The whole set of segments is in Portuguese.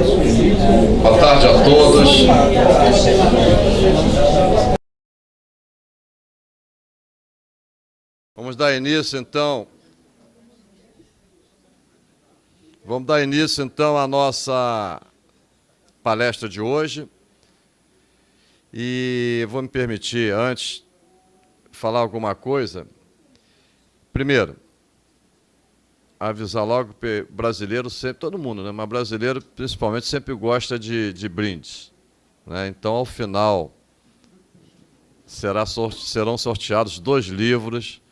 Boa tarde a todos. Vamos dar início, então. Vamos dar início, então, à nossa palestra de hoje. E vou me permitir, antes, falar alguma coisa. Primeiro, avisar logo brasileiro sempre, todo mundo, né? mas brasileiro principalmente sempre gosta de, de brindes. Né? Então, ao final, será, serão sorteados dois livros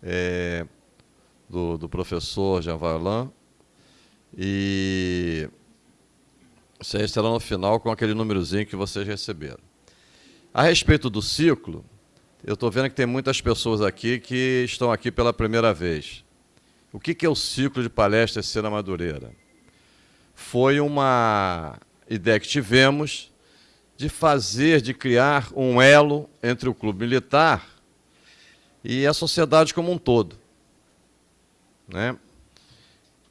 é, do, do professor Jean Varlan e vocês serão no final com aquele númerozinho que vocês receberam. A respeito do ciclo, eu estou vendo que tem muitas pessoas aqui que estão aqui pela primeira vez. O que é o ciclo de palestras Cena Madureira? Foi uma ideia que tivemos de fazer, de criar um elo entre o clube militar e a sociedade como um todo. Né?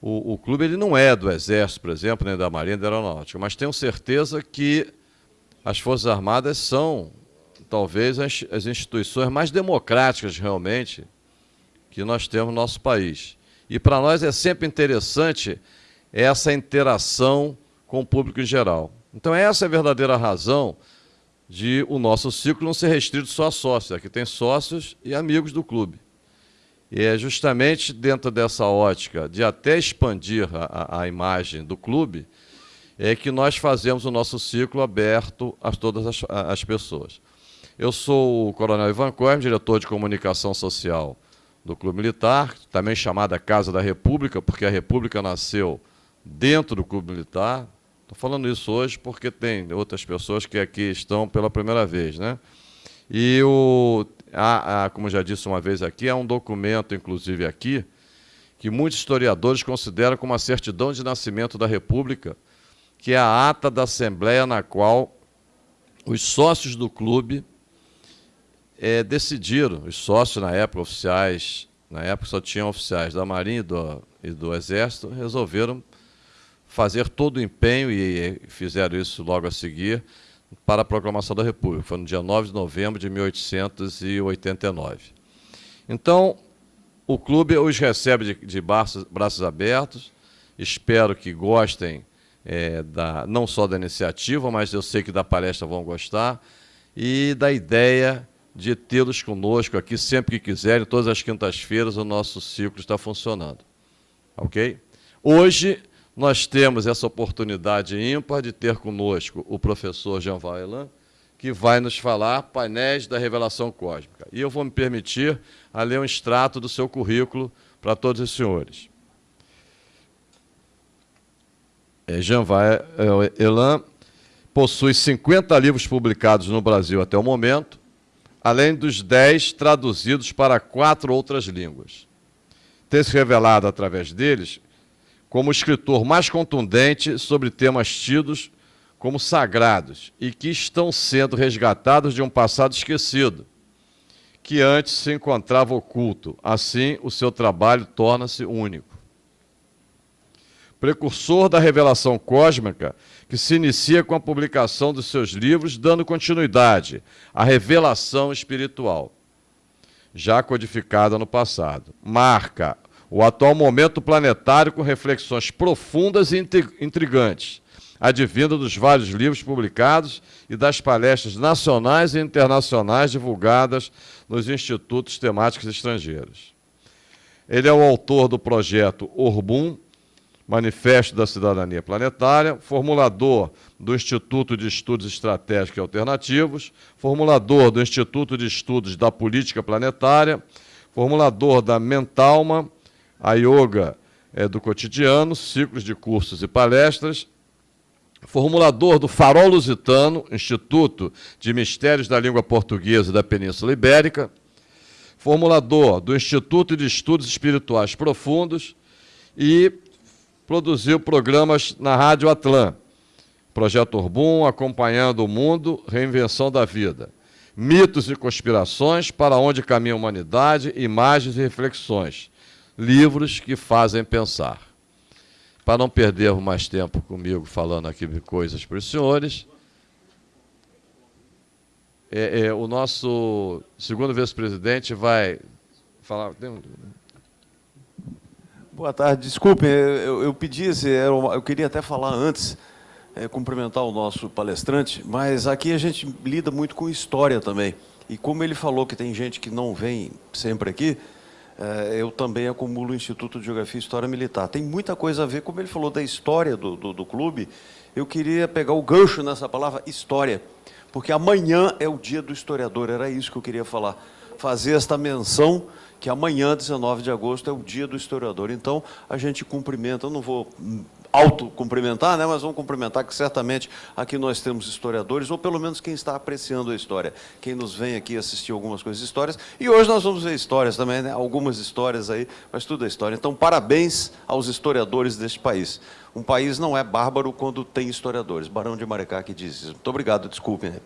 O, o, clube ele não é do Exército, por exemplo, nem da Marinha, da Aeronáutica, mas tenho certeza que as Forças Armadas são, talvez, as, as instituições mais democráticas, realmente, que nós temos no nosso país. E para nós é sempre interessante essa interação com o público em geral. Então essa é a verdadeira razão de o nosso ciclo não ser restrito só a sócios. Aqui tem sócios e amigos do clube. E é justamente dentro dessa ótica de até expandir a, a imagem do clube, é que nós fazemos o nosso ciclo aberto a todas as, as pessoas. Eu sou o Coronel Ivan Coelho, diretor de comunicação social do Clube Militar, também chamada Casa da República, porque a República nasceu dentro do Clube Militar. Estou falando isso hoje porque tem outras pessoas que aqui estão pela primeira vez. Né? E, o, a, a, como já disse uma vez aqui, há um documento, inclusive aqui, que muitos historiadores consideram como a certidão de nascimento da República, que é a ata da Assembleia na qual os sócios do clube é, decidiram, os sócios na época, oficiais, na época só tinham oficiais da Marinha e do, e do Exército, resolveram fazer todo o empenho, e fizeram isso logo a seguir, para a proclamação da República. Foi no dia 9 de novembro de 1889. Então, o clube os recebe de, de braços, braços, abertos, espero que gostem é, da, não só da iniciativa, mas eu sei que da palestra vão gostar, e da ideia de tê-los conosco aqui sempre que quiserem, todas as quintas-feiras o nosso ciclo está funcionando. Ok? Hoje nós temos essa oportunidade ímpar de ter conosco o professor Jean Vaillant, que vai nos falar painéis da revelação cósmica. E eu vou me permitir a ler um extrato do seu currículo para todos os senhores. É, Jean Vaillant possui 50 livros publicados no Brasil até o momento, além dos dez traduzidos para quatro outras línguas. Tem se revelado através deles como o escritor mais contundente sobre temas tidos como sagrados e que estão sendo resgatados de um passado esquecido, que antes se encontrava oculto. Assim, o seu trabalho torna-se único. Precursor da revelação cósmica, que se inicia com a publicação dos seus livros, dando continuidade à revelação espiritual, já codificada no passado. Marca o atual momento planetário com reflexões profundas e intrigantes, advinda dos vários livros publicados e das palestras nacionais e internacionais divulgadas nos institutos temáticos estrangeiros. Ele é o autor do projeto Orbum, Manifesto da Cidadania Planetária, formulador do Instituto de Estudos Estratégicos e Alternativos, formulador do Instituto de Estudos da Política Planetária, formulador da Mentalma, a Yoga é, do Cotidiano, ciclos de cursos e palestras, formulador do Farol Lusitano, Instituto de Mistérios da Língua Portuguesa da Península Ibérica, formulador do Instituto de Estudos Espirituais Profundos e produziu programas na Rádio Atlan, Projeto Urbum, Acompanhando o Mundo, Reinvenção da Vida. Mitos e Conspirações, Para Onde Caminha a Humanidade, Imagens e Reflexões. Livros que fazem pensar. para não perder mais tempo comigo falando aqui de coisas para os senhores, é, é, o nosso segundo vice-presidente vai falar. Boa tarde, desculpe, eu, eu pedi, eu queria até falar antes, é, cumprimentar o nosso palestrante, mas aqui a gente lida muito com história também. E como ele falou que tem gente que não vem sempre aqui, é, eu também acumulo o Instituto de Geografia e História Militar. Tem muita coisa a ver, como ele falou da história do, do, do clube, eu queria pegar o gancho nessa palavra história porque amanhã é o dia do historiador, era isso que eu queria falar. Fazer esta menção que amanhã, 19 de agosto, é o dia do historiador. Então, a gente cumprimenta, eu não vou auto-cumprimentar, né, mas vamos cumprimentar que certamente aqui nós temos historiadores, ou pelo menos quem está apreciando a história, quem nos vem aqui assistir algumas coisas histórias. E hoje nós vamos ver histórias também, né, algumas histórias aí, mas tudo é história. Então, parabéns aos historiadores deste país. Um país não é bárbaro quando tem historiadores. Barão de Maricá que diz isso. Muito obrigado, desculpem. Né?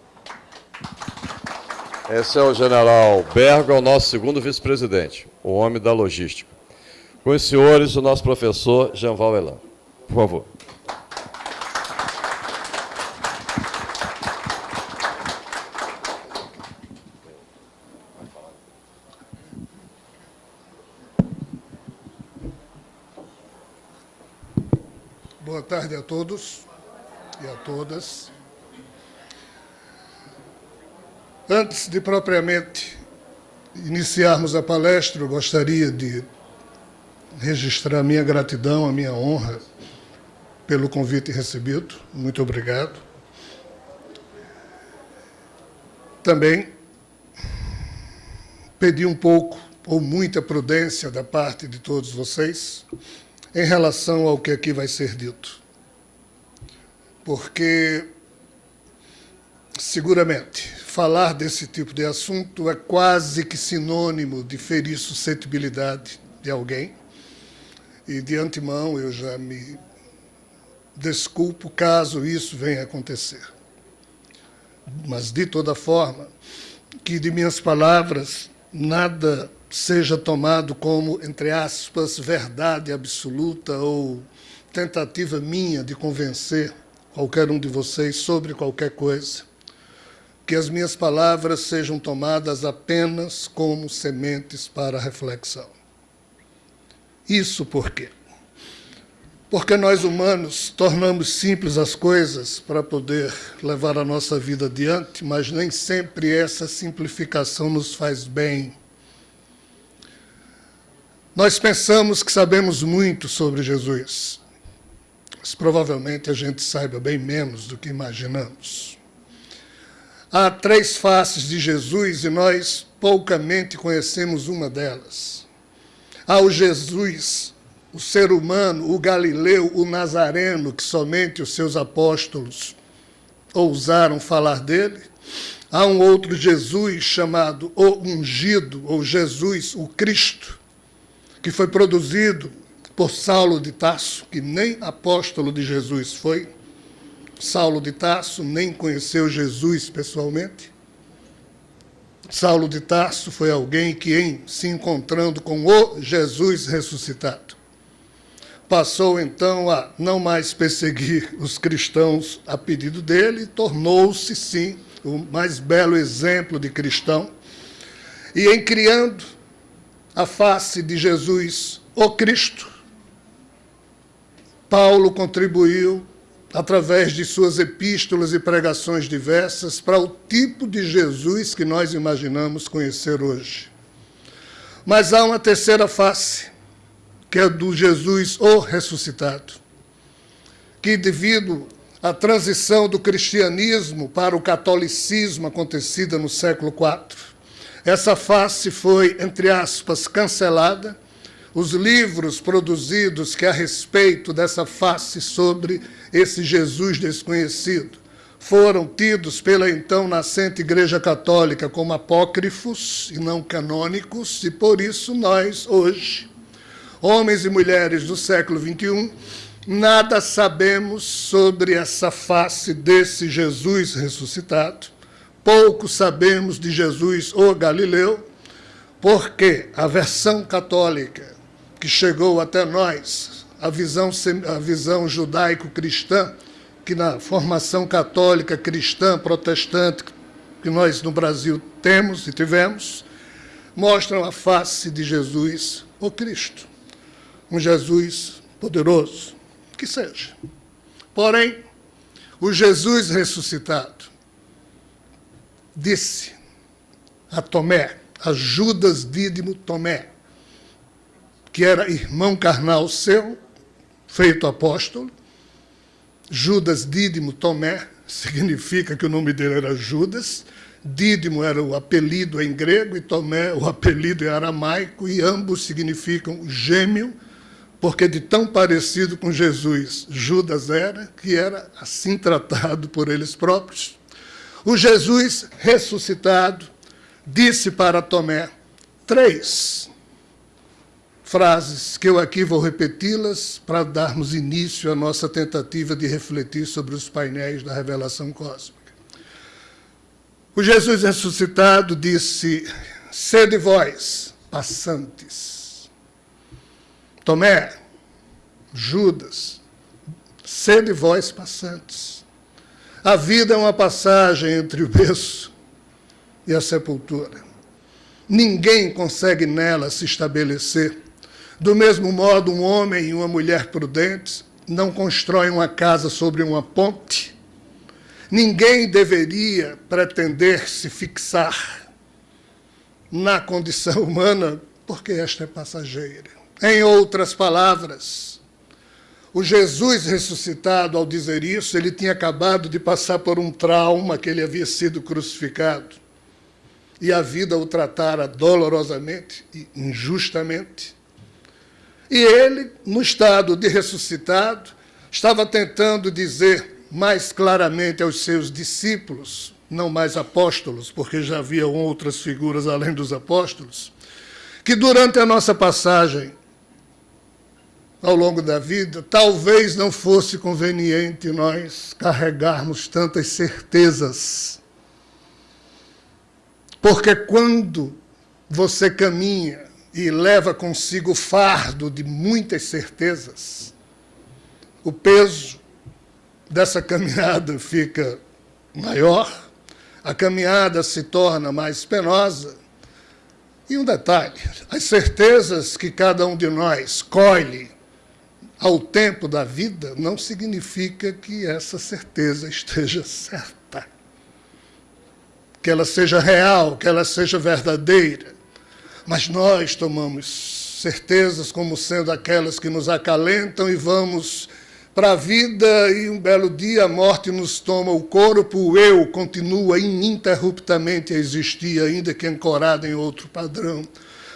Esse é o general Bergo, é o nosso segundo vice-presidente, o homem da logística. Com os senhores, o nosso professor Jean Val Elan. Por favor. Boa tarde a todos e a todas. Antes de propriamente iniciarmos a palestra, eu gostaria de registrar a minha gratidão, a minha honra pelo convite recebido. Muito obrigado. Também pedi um pouco ou muita prudência da parte de todos vocês em relação ao que aqui vai ser dito. Porque, seguramente, falar desse tipo de assunto é quase que sinônimo de ferir suscetibilidade de alguém. E, de antemão, eu já me desculpo caso isso venha a acontecer. Mas, de toda forma, que de minhas palavras nada seja tomado como, entre aspas, verdade absoluta ou tentativa minha de convencer qualquer um de vocês sobre qualquer coisa. Que as minhas palavras sejam tomadas apenas como sementes para reflexão. Isso por quê? Porque nós humanos tornamos simples as coisas para poder levar a nossa vida adiante, mas nem sempre essa simplificação nos faz bem nós pensamos que sabemos muito sobre Jesus, mas provavelmente a gente saiba bem menos do que imaginamos. Há três faces de Jesus e nós poucamente conhecemos uma delas. Há o Jesus, o ser humano, o galileu, o nazareno, que somente os seus apóstolos ousaram falar dele. Há um outro Jesus chamado o ungido, ou Jesus, o Cristo, que foi produzido por Saulo de Tarso, que nem apóstolo de Jesus foi. Saulo de Tarso nem conheceu Jesus pessoalmente. Saulo de Tarso foi alguém que, em se encontrando com o Jesus ressuscitado, passou então a não mais perseguir os cristãos a pedido dele, tornou-se, sim, o mais belo exemplo de cristão. E em criando a face de Jesus, o Cristo, Paulo contribuiu, através de suas epístolas e pregações diversas, para o tipo de Jesus que nós imaginamos conhecer hoje. Mas há uma terceira face, que é do Jesus, o ressuscitado, que, devido à transição do cristianismo para o catolicismo acontecida no século IV, essa face foi, entre aspas, cancelada. Os livros produzidos que a respeito dessa face sobre esse Jesus desconhecido foram tidos pela então nascente Igreja Católica como apócrifos e não canônicos, e por isso nós, hoje, homens e mulheres do século XXI, nada sabemos sobre essa face desse Jesus ressuscitado, pouco sabemos de Jesus o Galileu, porque a versão católica que chegou até nós a visão, a visão judaico-cristã, que na formação católica, cristã, protestante, que nós no Brasil temos e tivemos, mostram a face de Jesus, o Cristo. Um Jesus poderoso, que seja. Porém, o Jesus ressuscitado disse a Tomé, a Judas Dídimo Tomé, que era irmão carnal seu, feito apóstolo, Judas Dídimo Tomé, significa que o nome dele era Judas, Dídimo era o apelido em grego e Tomé o apelido em aramaico, e ambos significam gêmeo, porque de tão parecido com Jesus Judas era, que era assim tratado por eles próprios. O Jesus ressuscitado disse para Tomé três frases que eu aqui vou repeti-las para darmos início à nossa tentativa de refletir sobre os painéis da revelação cósmica. O Jesus ressuscitado disse: Sede vós, passantes. Tomé, Judas, sede vós, passantes. A vida é uma passagem entre o berço e a sepultura. Ninguém consegue nela se estabelecer. Do mesmo modo, um homem e uma mulher prudentes não constroem uma casa sobre uma ponte. Ninguém deveria pretender se fixar na condição humana, porque esta é passageira. Em outras palavras, o Jesus ressuscitado, ao dizer isso, ele tinha acabado de passar por um trauma que ele havia sido crucificado. E a vida o tratara dolorosamente e injustamente. E ele, no estado de ressuscitado, estava tentando dizer mais claramente aos seus discípulos, não mais apóstolos, porque já haviam outras figuras além dos apóstolos, que durante a nossa passagem ao longo da vida, talvez não fosse conveniente nós carregarmos tantas certezas. Porque quando você caminha e leva consigo o fardo de muitas certezas, o peso dessa caminhada fica maior, a caminhada se torna mais penosa. E um detalhe: as certezas que cada um de nós colhe ao tempo da vida não significa que essa certeza esteja certa, que ela seja real, que ela seja verdadeira. Mas nós tomamos certezas como sendo aquelas que nos acalentam e vamos para a vida e um belo dia a morte nos toma o corpo, o eu continua ininterruptamente a existir, ainda que ancorado em outro padrão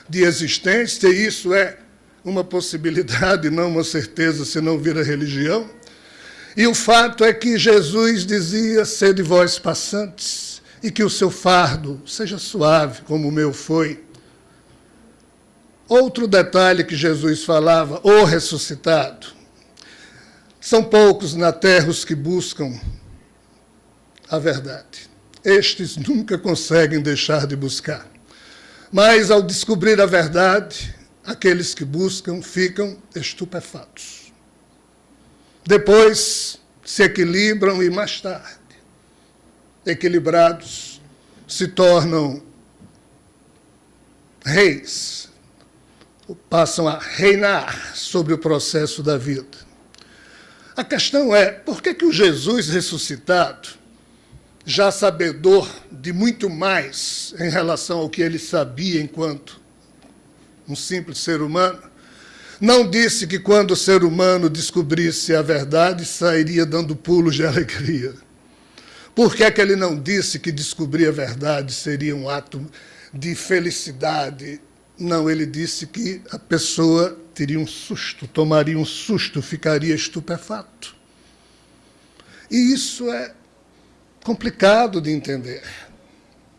de existência, e isso é uma possibilidade, não uma certeza, se não vira religião. E o fato é que Jesus dizia, sede vós passantes, e que o seu fardo seja suave, como o meu foi. Outro detalhe que Jesus falava, o ressuscitado. São poucos na terra os que buscam a verdade. Estes nunca conseguem deixar de buscar. Mas, ao descobrir a verdade, aqueles que buscam ficam estupefatos. Depois se equilibram e, mais tarde, equilibrados, se tornam reis passam a reinar sobre o processo da vida. A questão é, por que, que o Jesus ressuscitado, já sabedor de muito mais em relação ao que ele sabia enquanto um simples ser humano, não disse que quando o ser humano descobrisse a verdade, sairia dando pulos de alegria? Por que, é que ele não disse que descobrir a verdade seria um ato de felicidade não, ele disse que a pessoa teria um susto, tomaria um susto, ficaria estupefato. E isso é complicado de entender,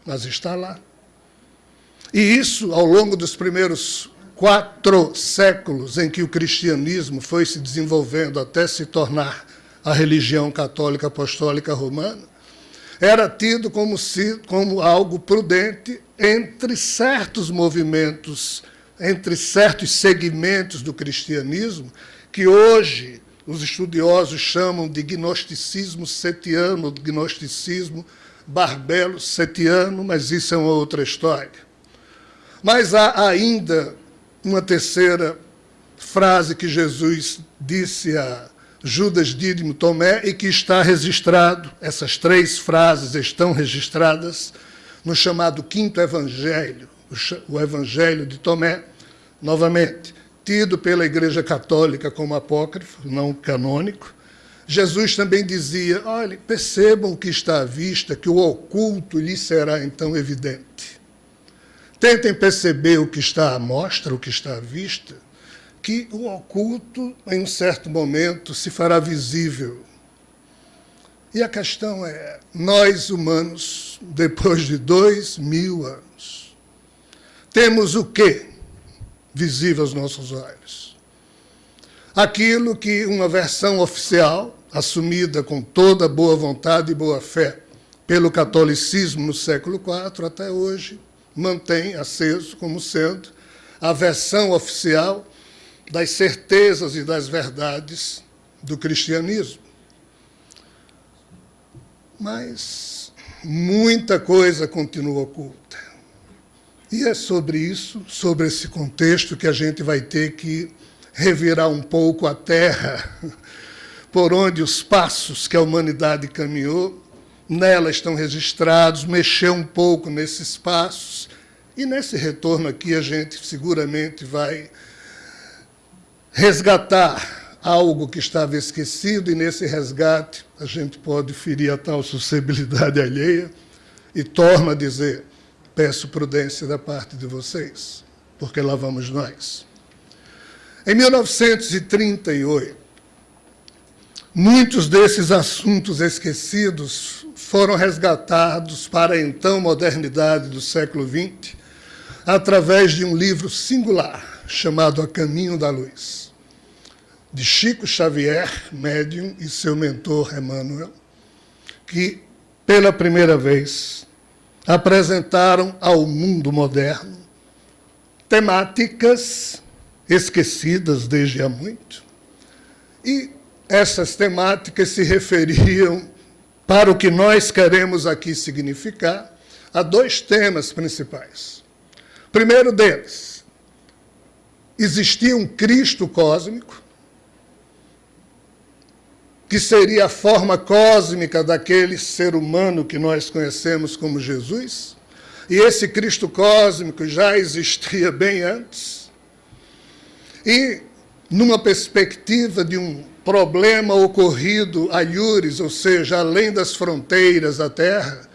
mas está lá. E isso, ao longo dos primeiros quatro séculos em que o cristianismo foi se desenvolvendo até se tornar a religião católica apostólica romana, era tido como, se, como algo prudente entre certos movimentos, entre certos segmentos do cristianismo, que hoje os estudiosos chamam de gnosticismo setiano, gnosticismo barbelo setiano, mas isso é uma outra história. Mas há ainda uma terceira frase que Jesus disse a Judas Dídimo Tomé e que está registrado, essas três frases estão registradas no chamado Quinto Evangelho, o Evangelho de Tomé, novamente, tido pela Igreja Católica como apócrifo, não canônico. Jesus também dizia, olha, percebam o que está à vista, que o oculto lhe será então evidente. Tentem perceber o que está à mostra, o que está à vista, que o oculto, em um certo momento, se fará visível. E a questão é, nós humanos, depois de dois mil anos, temos o quê visível aos nossos olhos? Aquilo que uma versão oficial, assumida com toda boa vontade e boa fé pelo catolicismo no século IV até hoje, mantém aceso como sendo a versão oficial das certezas e das verdades do cristianismo. Mas muita coisa continua oculta. E é sobre isso, sobre esse contexto, que a gente vai ter que revirar um pouco a terra por onde os passos que a humanidade caminhou, nela estão registrados, mexer um pouco nesses passos. E nesse retorno aqui a gente seguramente vai resgatar algo que estava esquecido, e nesse resgate a gente pode ferir a tal sociabilidade alheia, e torna a dizer, peço prudência da parte de vocês, porque lá vamos nós. Em 1938, muitos desses assuntos esquecidos foram resgatados para a então modernidade do século XX, através de um livro singular chamado A Caminho da Luz de Chico Xavier, médium, e seu mentor Emmanuel, que, pela primeira vez, apresentaram ao mundo moderno temáticas esquecidas desde há muito. E essas temáticas se referiam, para o que nós queremos aqui significar, a dois temas principais. Primeiro deles, existia um Cristo cósmico, que seria a forma cósmica daquele ser humano que nós conhecemos como Jesus. E esse Cristo cósmico já existia bem antes. E, numa perspectiva de um problema ocorrido a Iures, ou seja, além das fronteiras da Terra,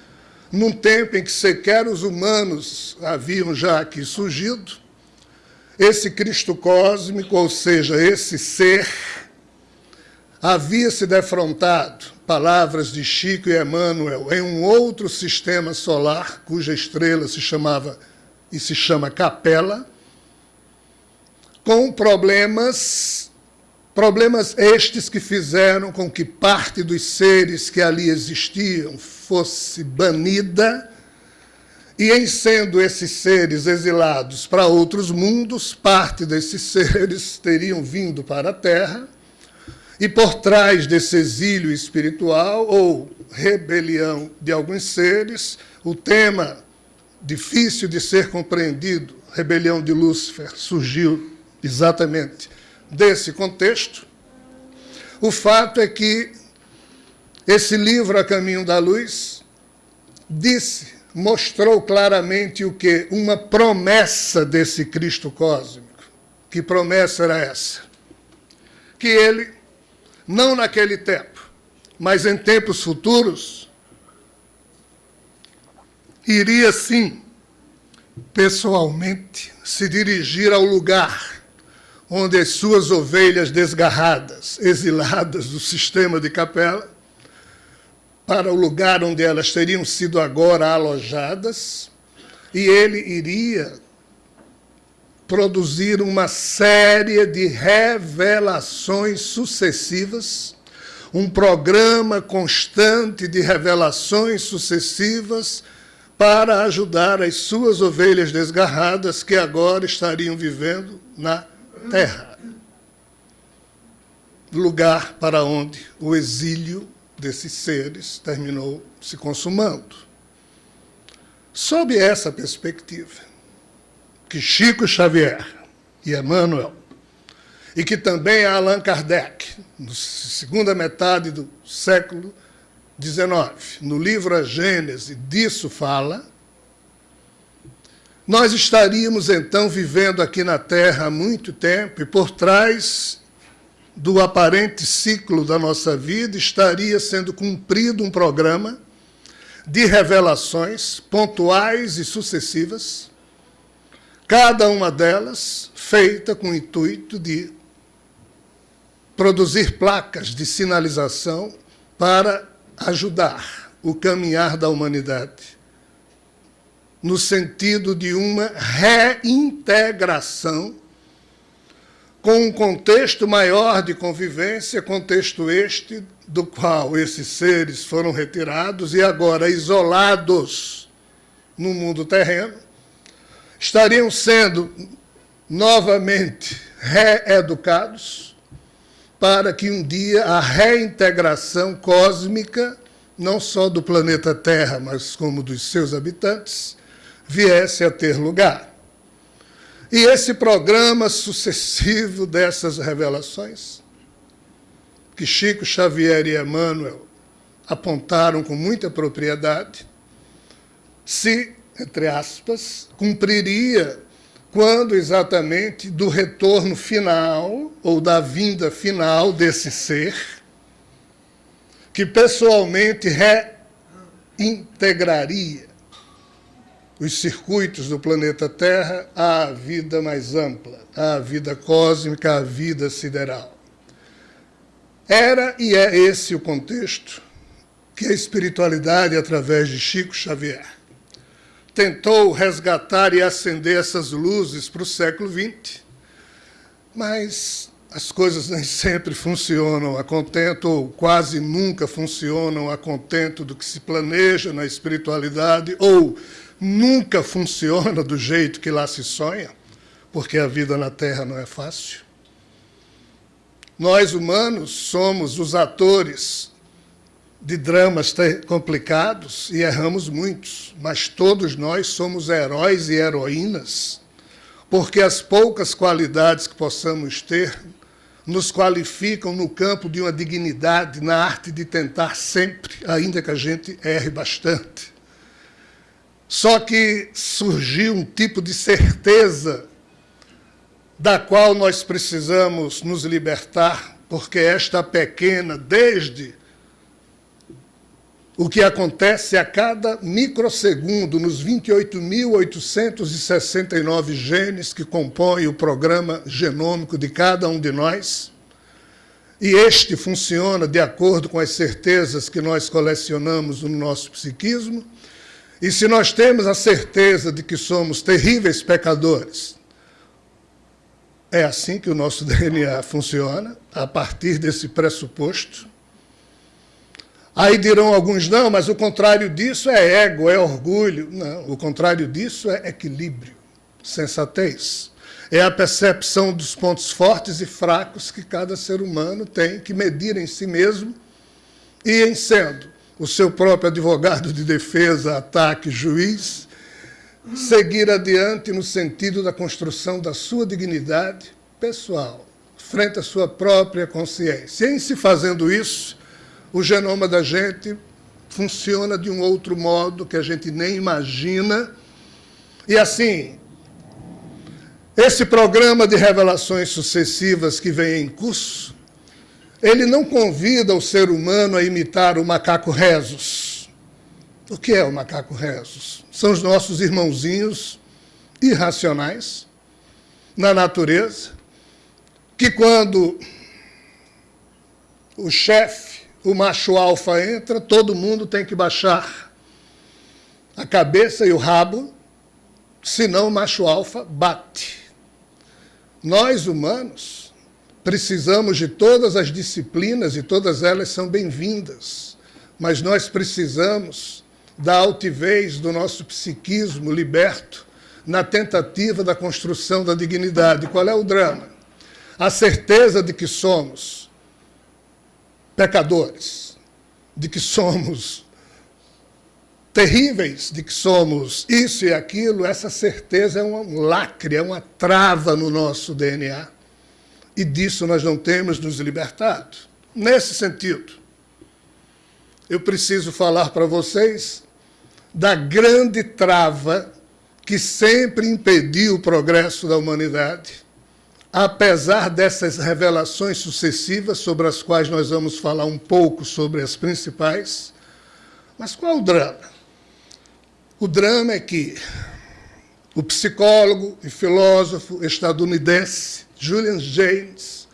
num tempo em que sequer os humanos haviam já aqui surgido, esse Cristo cósmico, ou seja, esse ser havia se defrontado, palavras de Chico e Emmanuel, em um outro sistema solar, cuja estrela se chamava e se chama Capela, com problemas, problemas estes que fizeram com que parte dos seres que ali existiam fosse banida, e em sendo esses seres exilados para outros mundos, parte desses seres teriam vindo para a Terra, e por trás desse exílio espiritual ou rebelião de alguns seres, o tema difícil de ser compreendido, rebelião de Lúcifer, surgiu exatamente desse contexto. O fato é que esse livro, A Caminho da Luz, disse, mostrou claramente o que? Uma promessa desse Cristo cósmico. Que promessa era essa? Que ele não naquele tempo, mas em tempos futuros, iria sim, pessoalmente, se dirigir ao lugar onde as suas ovelhas desgarradas, exiladas do sistema de capela, para o lugar onde elas teriam sido agora alojadas, e ele iria produzir uma série de revelações sucessivas, um programa constante de revelações sucessivas para ajudar as suas ovelhas desgarradas que agora estariam vivendo na terra. lugar para onde o exílio desses seres terminou se consumando. Sob essa perspectiva, que Chico Xavier e Emmanuel, e que também Allan Kardec, na segunda metade do século XIX, no livro A Gênese, disso fala, nós estaríamos então vivendo aqui na Terra há muito tempo e por trás do aparente ciclo da nossa vida estaria sendo cumprido um programa de revelações pontuais e sucessivas, cada uma delas feita com o intuito de produzir placas de sinalização para ajudar o caminhar da humanidade no sentido de uma reintegração com um contexto maior de convivência, contexto este do qual esses seres foram retirados e agora isolados no mundo terreno, estariam sendo novamente reeducados para que um dia a reintegração cósmica, não só do planeta Terra, mas como dos seus habitantes, viesse a ter lugar. E esse programa sucessivo dessas revelações, que Chico Xavier e Emmanuel apontaram com muita propriedade, se, entre aspas, cumpriria quando exatamente do retorno final, ou da vinda final desse ser, que pessoalmente reintegraria os circuitos do planeta Terra à vida mais ampla, à vida cósmica, à vida sideral. Era e é esse o contexto que a espiritualidade, através de Chico Xavier, tentou resgatar e acender essas luzes para o século XX, mas as coisas nem sempre funcionam a contento, ou quase nunca funcionam a contento do que se planeja na espiritualidade, ou nunca funciona do jeito que lá se sonha, porque a vida na Terra não é fácil. Nós, humanos, somos os atores de dramas complicados e erramos muitos, mas todos nós somos heróis e heroínas, porque as poucas qualidades que possamos ter nos qualificam no campo de uma dignidade, na arte de tentar sempre, ainda que a gente erre bastante. Só que surgiu um tipo de certeza da qual nós precisamos nos libertar, porque esta pequena, desde o que acontece a cada microsegundo nos 28.869 genes que compõem o programa genômico de cada um de nós, e este funciona de acordo com as certezas que nós colecionamos no nosso psiquismo, e se nós temos a certeza de que somos terríveis pecadores, é assim que o nosso DNA funciona, a partir desse pressuposto. Aí dirão alguns, não, mas o contrário disso é ego, é orgulho. Não, o contrário disso é equilíbrio, sensatez. É a percepção dos pontos fortes e fracos que cada ser humano tem que medir em si mesmo e em sendo o seu próprio advogado de defesa, ataque, juiz, seguir adiante no sentido da construção da sua dignidade pessoal, frente à sua própria consciência. E em se fazendo isso, o genoma da gente funciona de um outro modo que a gente nem imagina. E assim, esse programa de revelações sucessivas que vem em curso, ele não convida o ser humano a imitar o macaco rezos. O que é o macaco rezos? São os nossos irmãozinhos irracionais na natureza, que quando o chefe, o macho alfa entra, todo mundo tem que baixar a cabeça e o rabo, senão o macho alfa bate. Nós, humanos, Precisamos de todas as disciplinas e todas elas são bem-vindas, mas nós precisamos da altivez do nosso psiquismo liberto na tentativa da construção da dignidade. Qual é o drama? A certeza de que somos pecadores, de que somos terríveis, de que somos isso e aquilo, essa certeza é um lacre, é uma trava no nosso DNA. E disso nós não temos nos libertado. Nesse sentido, eu preciso falar para vocês da grande trava que sempre impediu o progresso da humanidade, apesar dessas revelações sucessivas, sobre as quais nós vamos falar um pouco sobre as principais. Mas qual o drama? O drama é que o psicólogo e filósofo estadunidense Julian James,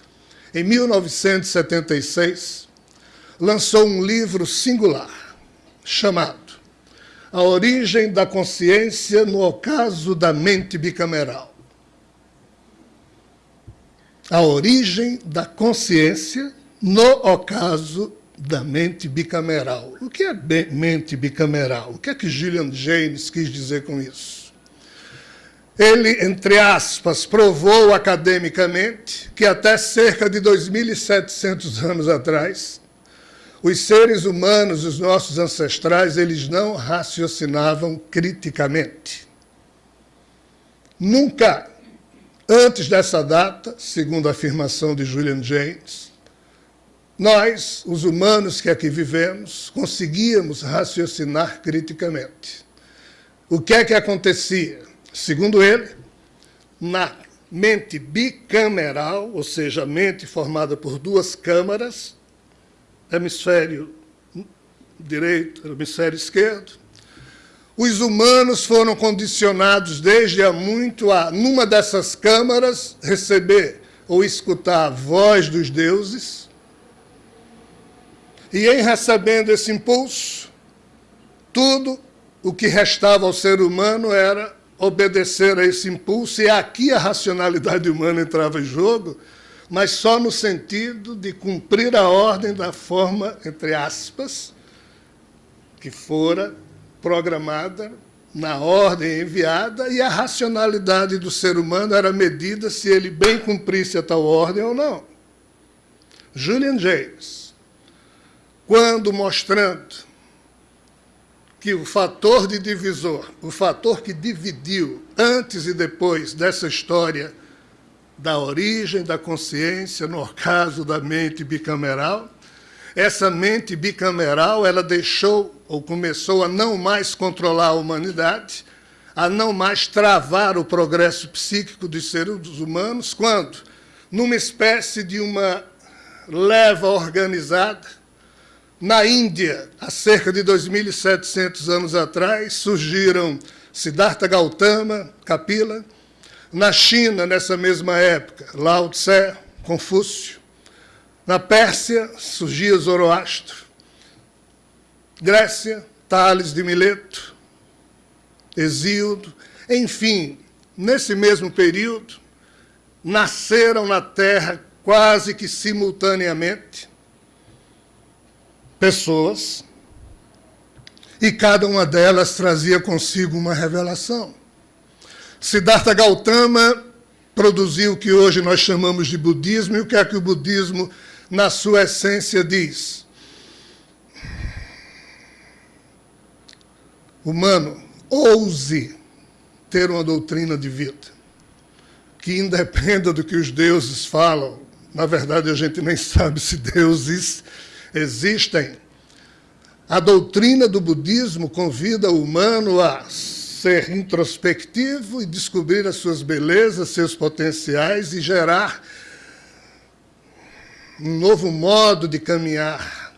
em 1976, lançou um livro singular chamado A Origem da Consciência no Ocaso da Mente Bicameral a origem da consciência no ocaso da mente bicameral. O que é mente bicameral? O que é que Gillian James quis dizer com isso? Ele, entre aspas, provou academicamente que até cerca de 2.700 anos atrás, os seres humanos, os nossos ancestrais, eles não raciocinavam criticamente. Nunca Antes dessa data, segundo a afirmação de Julian James, nós, os humanos que aqui vivemos, conseguíamos raciocinar criticamente. O que é que acontecia? Segundo ele, na mente bicameral, ou seja, mente formada por duas câmaras, hemisfério direito, hemisfério esquerdo, os humanos foram condicionados desde há muito a, numa dessas câmaras, receber ou escutar a voz dos deuses. E em recebendo esse impulso, tudo o que restava ao ser humano era obedecer a esse impulso, e aqui a racionalidade humana entrava em jogo, mas só no sentido de cumprir a ordem da forma, entre aspas, que fora programada na ordem enviada e a racionalidade do ser humano era medida se ele bem cumprisse a tal ordem ou não. Julian James, quando mostrando que o fator de divisor, o fator que dividiu antes e depois dessa história da origem da consciência, no caso da mente bicameral, essa mente bicameral, ela deixou ou começou a não mais controlar a humanidade, a não mais travar o progresso psíquico dos seres humanos, quando, numa espécie de uma leva organizada, na Índia, há cerca de 2.700 anos atrás, surgiram Siddhartha Gautama, Kapila, na China, nessa mesma época, Lao Tse, Confúcio, na Pérsia surgia Zoroastro. Grécia, Tales de Mileto, Exíodo. Enfim, nesse mesmo período, nasceram na Terra quase que simultaneamente pessoas e cada uma delas trazia consigo uma revelação. Siddhartha Gautama produziu o que hoje nós chamamos de budismo, e o que é que o budismo na sua essência, diz: Humano, ouse ter uma doutrina de vida que independa do que os deuses falam. Na verdade, a gente nem sabe se deuses existem. A doutrina do budismo convida o humano a ser introspectivo e descobrir as suas belezas, seus potenciais e gerar um novo modo de caminhar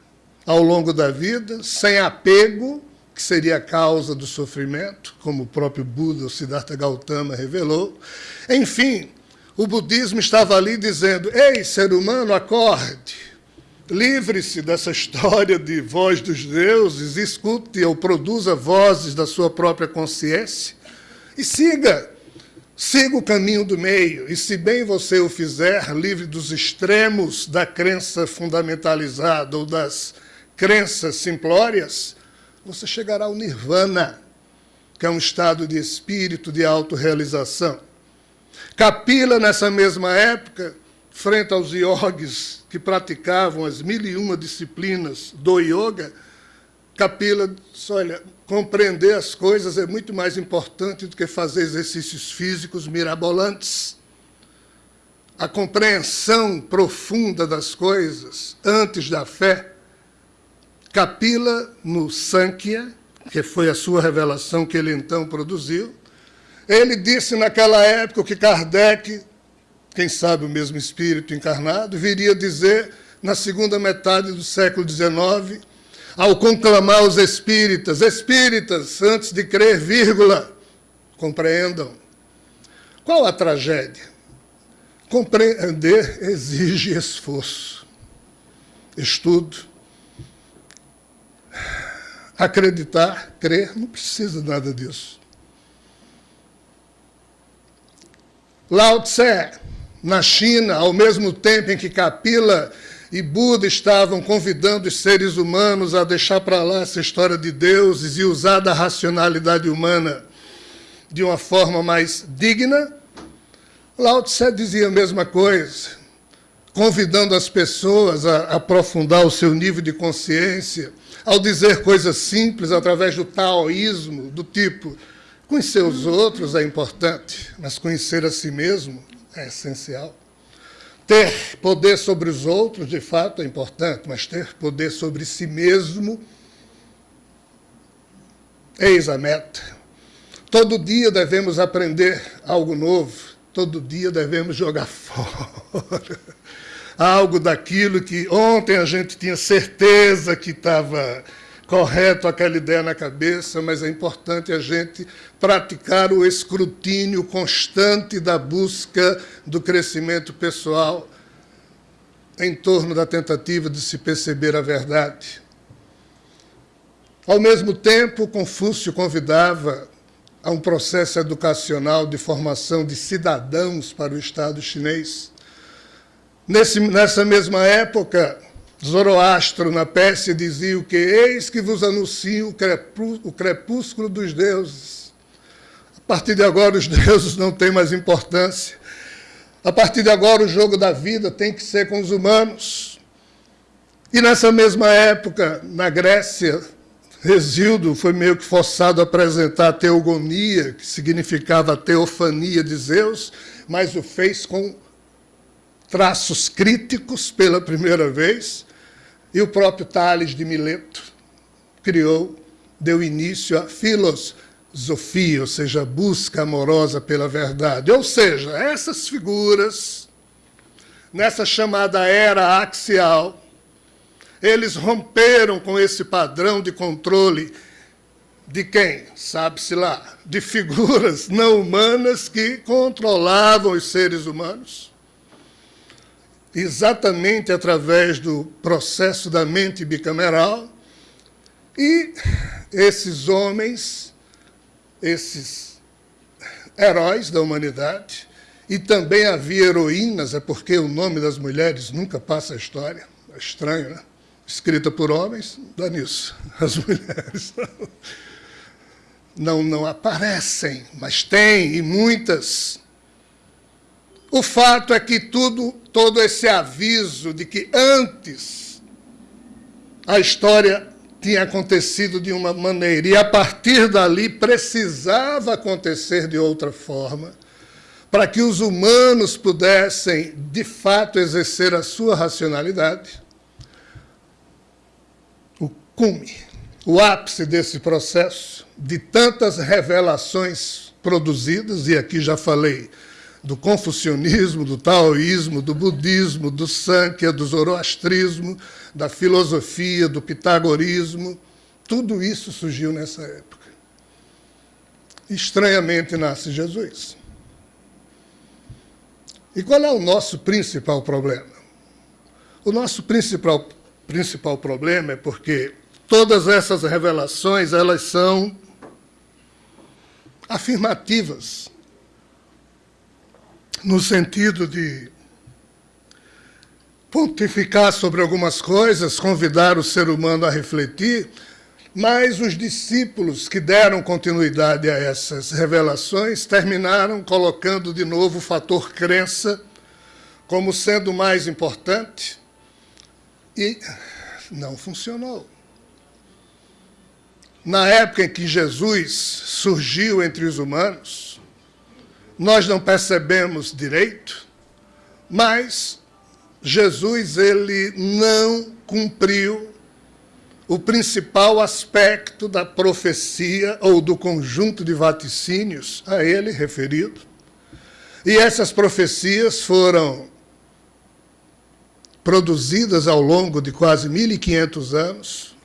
ao longo da vida, sem apego, que seria a causa do sofrimento, como o próprio Buda, o Siddhartha Gautama, revelou. Enfim, o budismo estava ali dizendo: Ei, ser humano, acorde, livre-se dessa história de voz dos deuses, escute ou produza vozes da sua própria consciência e siga Siga o caminho do meio, e se bem você o fizer, livre dos extremos da crença fundamentalizada ou das crenças simplórias, você chegará ao nirvana, que é um estado de espírito de autorrealização. Capila, nessa mesma época, frente aos iogues que praticavam as mil e uma disciplinas do yoga, Kapila disse, olha, compreender as coisas é muito mais importante do que fazer exercícios físicos mirabolantes. A compreensão profunda das coisas antes da fé. Kapila, no Sankhya, que foi a sua revelação que ele então produziu, ele disse naquela época que Kardec, quem sabe o mesmo espírito encarnado, viria dizer na segunda metade do século XIX, ao conclamar os espíritas, espíritas, antes de crer, vírgula, compreendam. Qual a tragédia? Compreender exige esforço, estudo. Acreditar, crer, não precisa nada disso. Lao Tse, na China, ao mesmo tempo em que Kapila e Buda estavam convidando os seres humanos a deixar para lá essa história de deuses e usar da racionalidade humana de uma forma mais digna, Lao Tse dizia a mesma coisa, convidando as pessoas a aprofundar o seu nível de consciência, ao dizer coisas simples através do taoísmo, do tipo, conhecer os outros é importante, mas conhecer a si mesmo é essencial. Ter poder sobre os outros, de fato, é importante, mas ter poder sobre si mesmo, eis a meta. Todo dia devemos aprender algo novo, todo dia devemos jogar fora algo daquilo que ontem a gente tinha certeza que estava correto aquela ideia na cabeça, mas é importante a gente praticar o escrutínio constante da busca do crescimento pessoal em torno da tentativa de se perceber a verdade. Ao mesmo tempo, Confúcio convidava a um processo educacional de formação de cidadãos para o Estado chinês. Nesse, nessa mesma época, Zoroastro, na Pérsia, dizia o que? Eis que vos anuncio o, crepú, o crepúsculo dos deuses. A partir de agora, os deuses não têm mais importância. A partir de agora, o jogo da vida tem que ser com os humanos. E nessa mesma época, na Grécia, Resíldo foi meio que forçado a apresentar a teogonia, que significava a teofania de Zeus, mas o fez com traços críticos pela primeira vez, e o próprio Tales de Mileto criou, deu início à filosofia, ou seja, a busca amorosa pela verdade. Ou seja, essas figuras, nessa chamada era axial, eles romperam com esse padrão de controle de quem? Sabe-se lá, de figuras não humanas que controlavam os seres humanos exatamente através do processo da mente bicameral, e esses homens, esses heróis da humanidade, e também havia heroínas, é porque o nome das mulheres nunca passa a história, é estranho, né? Escrita por homens, dá nisso. As mulheres não, não aparecem, mas tem, e muitas. O fato é que tudo todo esse aviso de que antes a história tinha acontecido de uma maneira e a partir dali precisava acontecer de outra forma, para que os humanos pudessem, de fato, exercer a sua racionalidade. O cume, o ápice desse processo, de tantas revelações produzidas, e aqui já falei do confucionismo, do taoísmo, do budismo, do Sankhya, do zoroastrismo, da filosofia, do pitagorismo. Tudo isso surgiu nessa época. Estranhamente nasce Jesus. E qual é o nosso principal problema? O nosso principal, principal problema é porque todas essas revelações elas são afirmativas no sentido de pontificar sobre algumas coisas, convidar o ser humano a refletir, mas os discípulos que deram continuidade a essas revelações terminaram colocando de novo o fator crença como sendo mais importante e não funcionou. Na época em que Jesus surgiu entre os humanos, nós não percebemos direito, mas Jesus ele não cumpriu o principal aspecto da profecia ou do conjunto de vaticínios a ele referido. E essas profecias foram produzidas ao longo de quase 1500 anos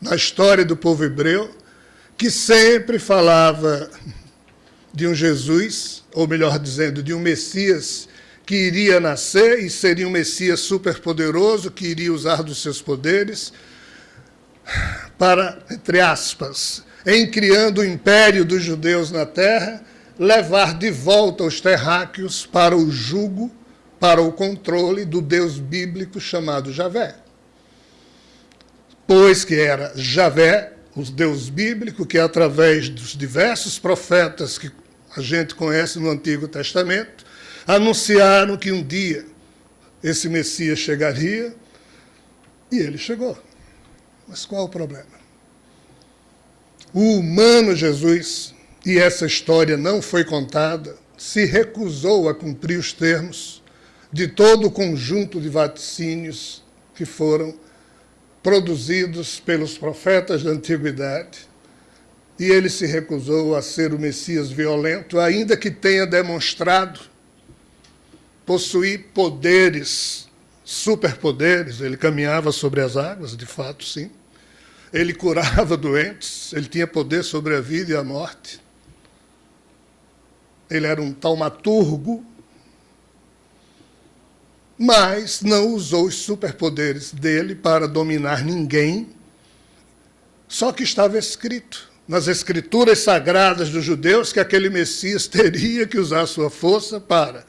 na história do povo hebreu, que sempre falava de um Jesus, ou melhor dizendo, de um Messias que iria nascer e seria um Messias superpoderoso, que iria usar dos seus poderes para, entre aspas, em criando o império dos judeus na terra, levar de volta os terráqueos para o jugo, para o controle do Deus bíblico chamado Javé. Pois que era Javé, o Deus bíblico, que através dos diversos profetas que a gente conhece no Antigo Testamento, anunciaram que um dia esse Messias chegaria, e ele chegou. Mas qual o problema? O humano Jesus, e essa história não foi contada, se recusou a cumprir os termos de todo o conjunto de vaticínios que foram produzidos pelos profetas da antiguidade, e ele se recusou a ser o Messias violento, ainda que tenha demonstrado possuir poderes superpoderes, ele caminhava sobre as águas, de fato, sim. Ele curava doentes, ele tinha poder sobre a vida e a morte. Ele era um taumaturgo, mas não usou os superpoderes dele para dominar ninguém. Só que estava escrito nas escrituras sagradas dos judeus que aquele Messias teria que usar sua força para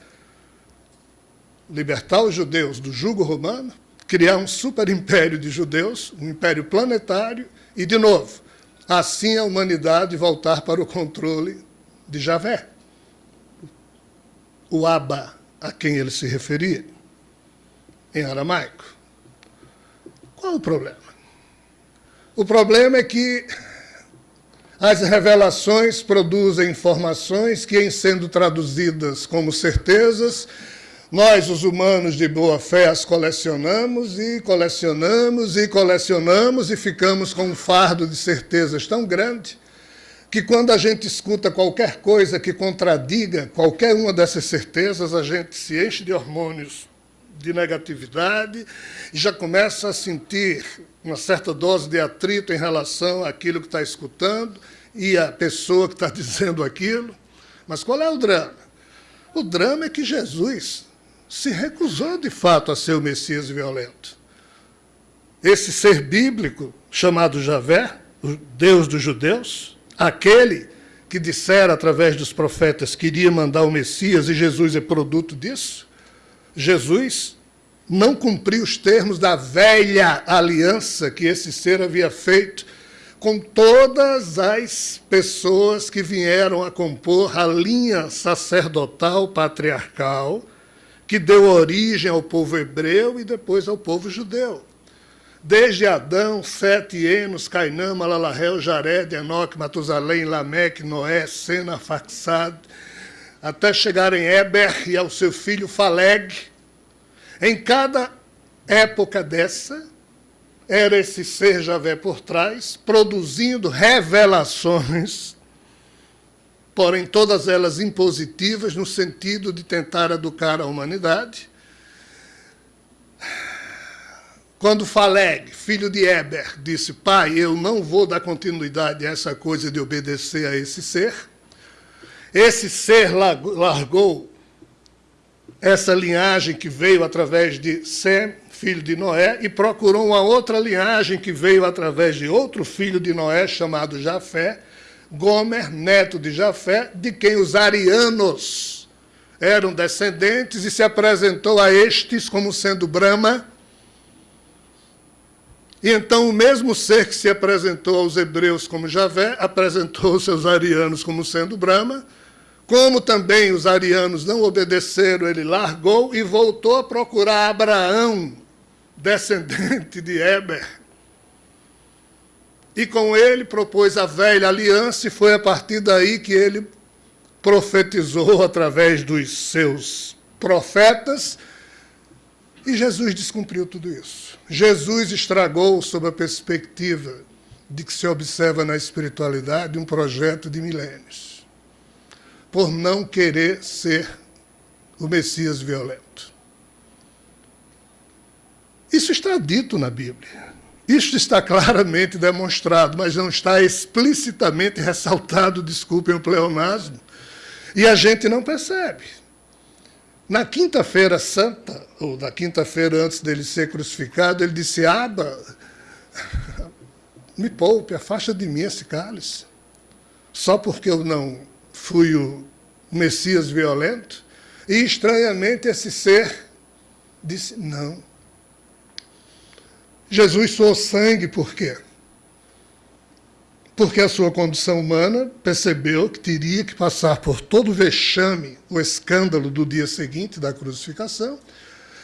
libertar os judeus do jugo romano, criar um super império de judeus, um império planetário, e, de novo, assim a humanidade voltar para o controle de Javé, o Abba, a quem ele se referia, em aramaico. Qual o problema? O problema é que as revelações produzem informações que, em sendo traduzidas como certezas, nós, os humanos de boa fé, as colecionamos e colecionamos e colecionamos e ficamos com um fardo de certezas tão grande que quando a gente escuta qualquer coisa que contradiga qualquer uma dessas certezas, a gente se enche de hormônios de negatividade e já começa a sentir uma certa dose de atrito em relação àquilo que está escutando e à pessoa que está dizendo aquilo. Mas qual é o drama? O drama é que Jesus se recusou de fato a ser o Messias violento. Esse ser bíblico, chamado Javé, o Deus dos judeus, aquele que dissera através dos profetas que iria mandar o Messias e Jesus é produto disso, Jesus não cumpriu os termos da velha aliança que esse ser havia feito com todas as pessoas que vieram a compor a linha sacerdotal patriarcal que deu origem ao povo hebreu e depois ao povo judeu. Desde Adão, Sete, Enos, Cainã, Malalahel, Jared, Enoque, Matusalém, Lameque, Noé, Sena, Faxad, até chegar em Eber e ao seu filho Faleg. Em cada época dessa, era esse ser Javé por trás, produzindo revelações porém todas elas impositivas no sentido de tentar educar a humanidade. Quando Faleg, filho de Eber, disse, pai, eu não vou dar continuidade a essa coisa de obedecer a esse ser, esse ser largou essa linhagem que veio através de Sem, filho de Noé, e procurou uma outra linhagem que veio através de outro filho de Noé, chamado Jafé, Gomer, neto de Jafé, de quem os arianos eram descendentes, e se apresentou a estes como sendo Brahma. E então o mesmo ser que se apresentou aos hebreus como Javé, apresentou os seus arianos como sendo Brahma, Como também os arianos não obedeceram, ele largou e voltou a procurar Abraão, descendente de Eber. E com ele propôs a velha aliança, e foi a partir daí que ele profetizou através dos seus profetas, e Jesus descumpriu tudo isso. Jesus estragou, sob a perspectiva de que se observa na espiritualidade, um projeto de milênios, por não querer ser o Messias violento. Isso está dito na Bíblia. Isto está claramente demonstrado, mas não está explicitamente ressaltado, desculpem o pleonasmo, e a gente não percebe. Na quinta-feira santa, ou na quinta-feira antes dele ser crucificado, ele disse: Aba, me poupe, afasta de mim esse cálice. Só porque eu não fui o Messias violento. E estranhamente esse ser disse: Não. Jesus suou sangue por quê? Porque a sua condição humana percebeu que teria que passar por todo o vexame, o escândalo do dia seguinte da crucificação,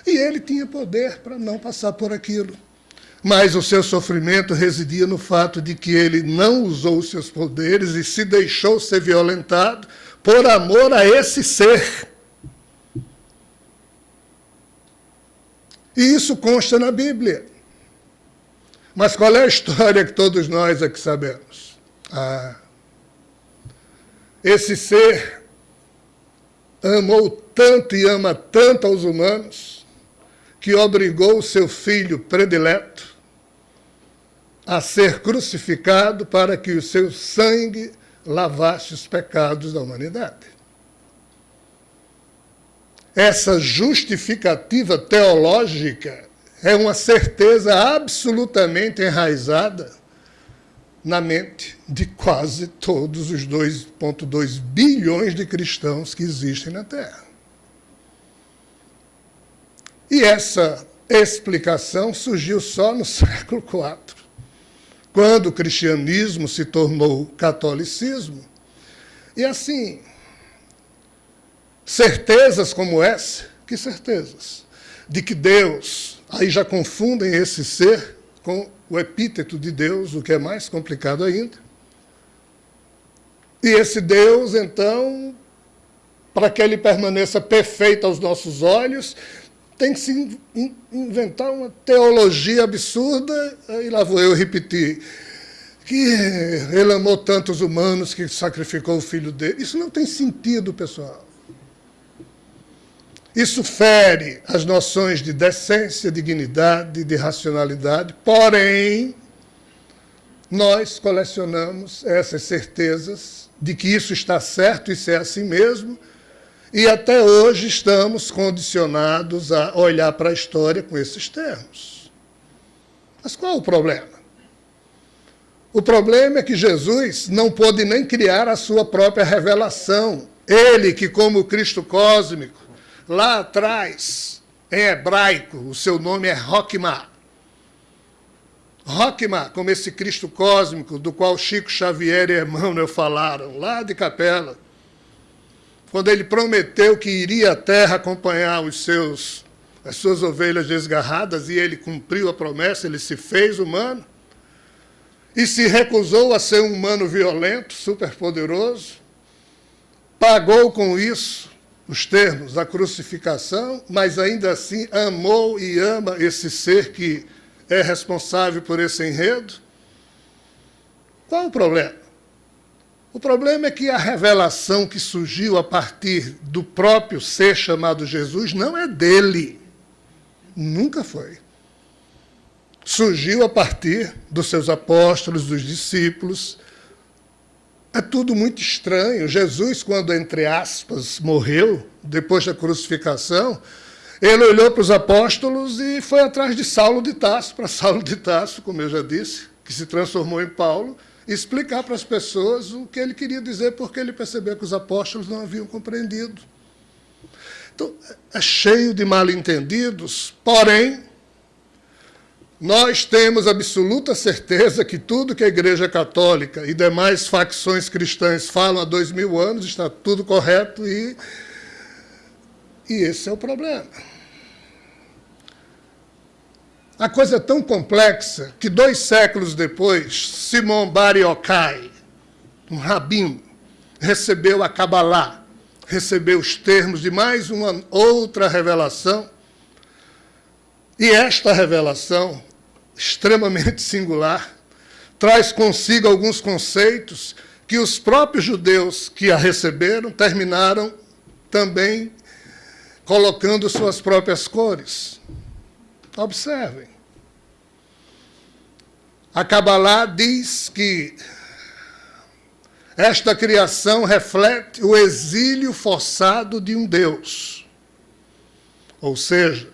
e ele tinha poder para não passar por aquilo. Mas o seu sofrimento residia no fato de que ele não usou os seus poderes e se deixou ser violentado por amor a esse ser. E isso consta na Bíblia. Mas qual é a história que todos nós aqui sabemos? Ah, esse ser amou tanto e ama tanto aos humanos que obrigou o seu filho predileto a ser crucificado para que o seu sangue lavasse os pecados da humanidade. Essa justificativa teológica é uma certeza absolutamente enraizada na mente de quase todos os 2,2 bilhões de cristãos que existem na Terra. E essa explicação surgiu só no século IV, quando o cristianismo se tornou catolicismo. E assim, certezas como essa, que certezas? De que Deus Aí já confundem esse ser com o epíteto de Deus, o que é mais complicado ainda. E esse Deus, então, para que ele permaneça perfeito aos nossos olhos, tem que se inventar uma teologia absurda, e lá vou eu repetir, que ele amou tantos humanos que sacrificou o filho dele. Isso não tem sentido, pessoal. Isso fere as noções de decência, dignidade, de racionalidade, porém, nós colecionamos essas certezas de que isso está certo, isso é assim mesmo, e até hoje estamos condicionados a olhar para a história com esses termos. Mas qual o problema? O problema é que Jesus não pôde nem criar a sua própria revelação. Ele, que como Cristo cósmico, Lá atrás, em hebraico, o seu nome é Rockma. Rockma, como esse Cristo cósmico, do qual Chico Xavier e Emmanuel falaram, lá de Capela, quando ele prometeu que iria à terra acompanhar os seus, as suas ovelhas desgarradas, e ele cumpriu a promessa, ele se fez humano, e se recusou a ser um humano violento, superpoderoso, pagou com isso os termos da crucificação, mas ainda assim amou e ama esse ser que é responsável por esse enredo? Qual o problema? O problema é que a revelação que surgiu a partir do próprio ser chamado Jesus não é dele. Nunca foi. Surgiu a partir dos seus apóstolos, dos discípulos, é tudo muito estranho. Jesus, quando, entre aspas, morreu, depois da crucificação, ele olhou para os apóstolos e foi atrás de Saulo de Tarso, para Saulo de Tarso, como eu já disse, que se transformou em Paulo, explicar para as pessoas o que ele queria dizer, porque ele percebeu que os apóstolos não haviam compreendido. Então, é cheio de mal-entendidos, porém, nós temos absoluta certeza que tudo que a Igreja Católica e demais facções cristãs falam há dois mil anos está tudo correto e, e esse é o problema. A coisa é tão complexa que dois séculos depois, Simon Bar Yochai, um rabino, recebeu a Kabbalah, recebeu os termos de mais uma outra revelação. E esta revelação extremamente singular, traz consigo alguns conceitos que os próprios judeus que a receberam terminaram também colocando suas próprias cores. Observem. A Kabbalah diz que esta criação reflete o exílio forçado de um Deus. Ou seja,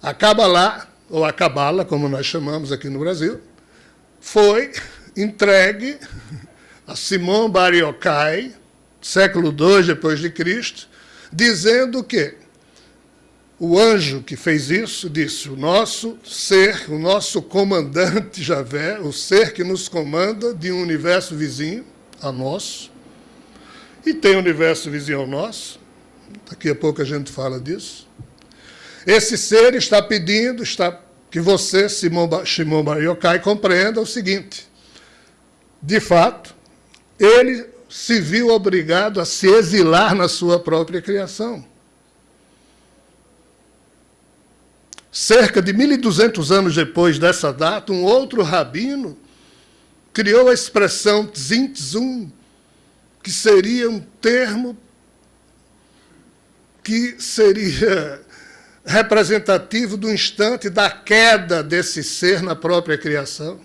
a Kabbalah ou a cabala, como nós chamamos aqui no Brasil, foi entregue a Simão Bar Yochai, século II depois de Cristo, dizendo que o anjo que fez isso disse: o nosso ser, o nosso comandante Javé, o ser que nos comanda de um universo vizinho a nosso, e tem um universo vizinho ao nosso, daqui a pouco a gente fala disso, esse ser está pedindo, está que você, Shimon Bar Yochai, compreenda o seguinte. De fato, ele se viu obrigado a se exilar na sua própria criação. Cerca de 1.200 anos depois dessa data, um outro rabino criou a expressão Tzintzum, que seria um termo que seria representativo do instante da queda desse ser na própria criação.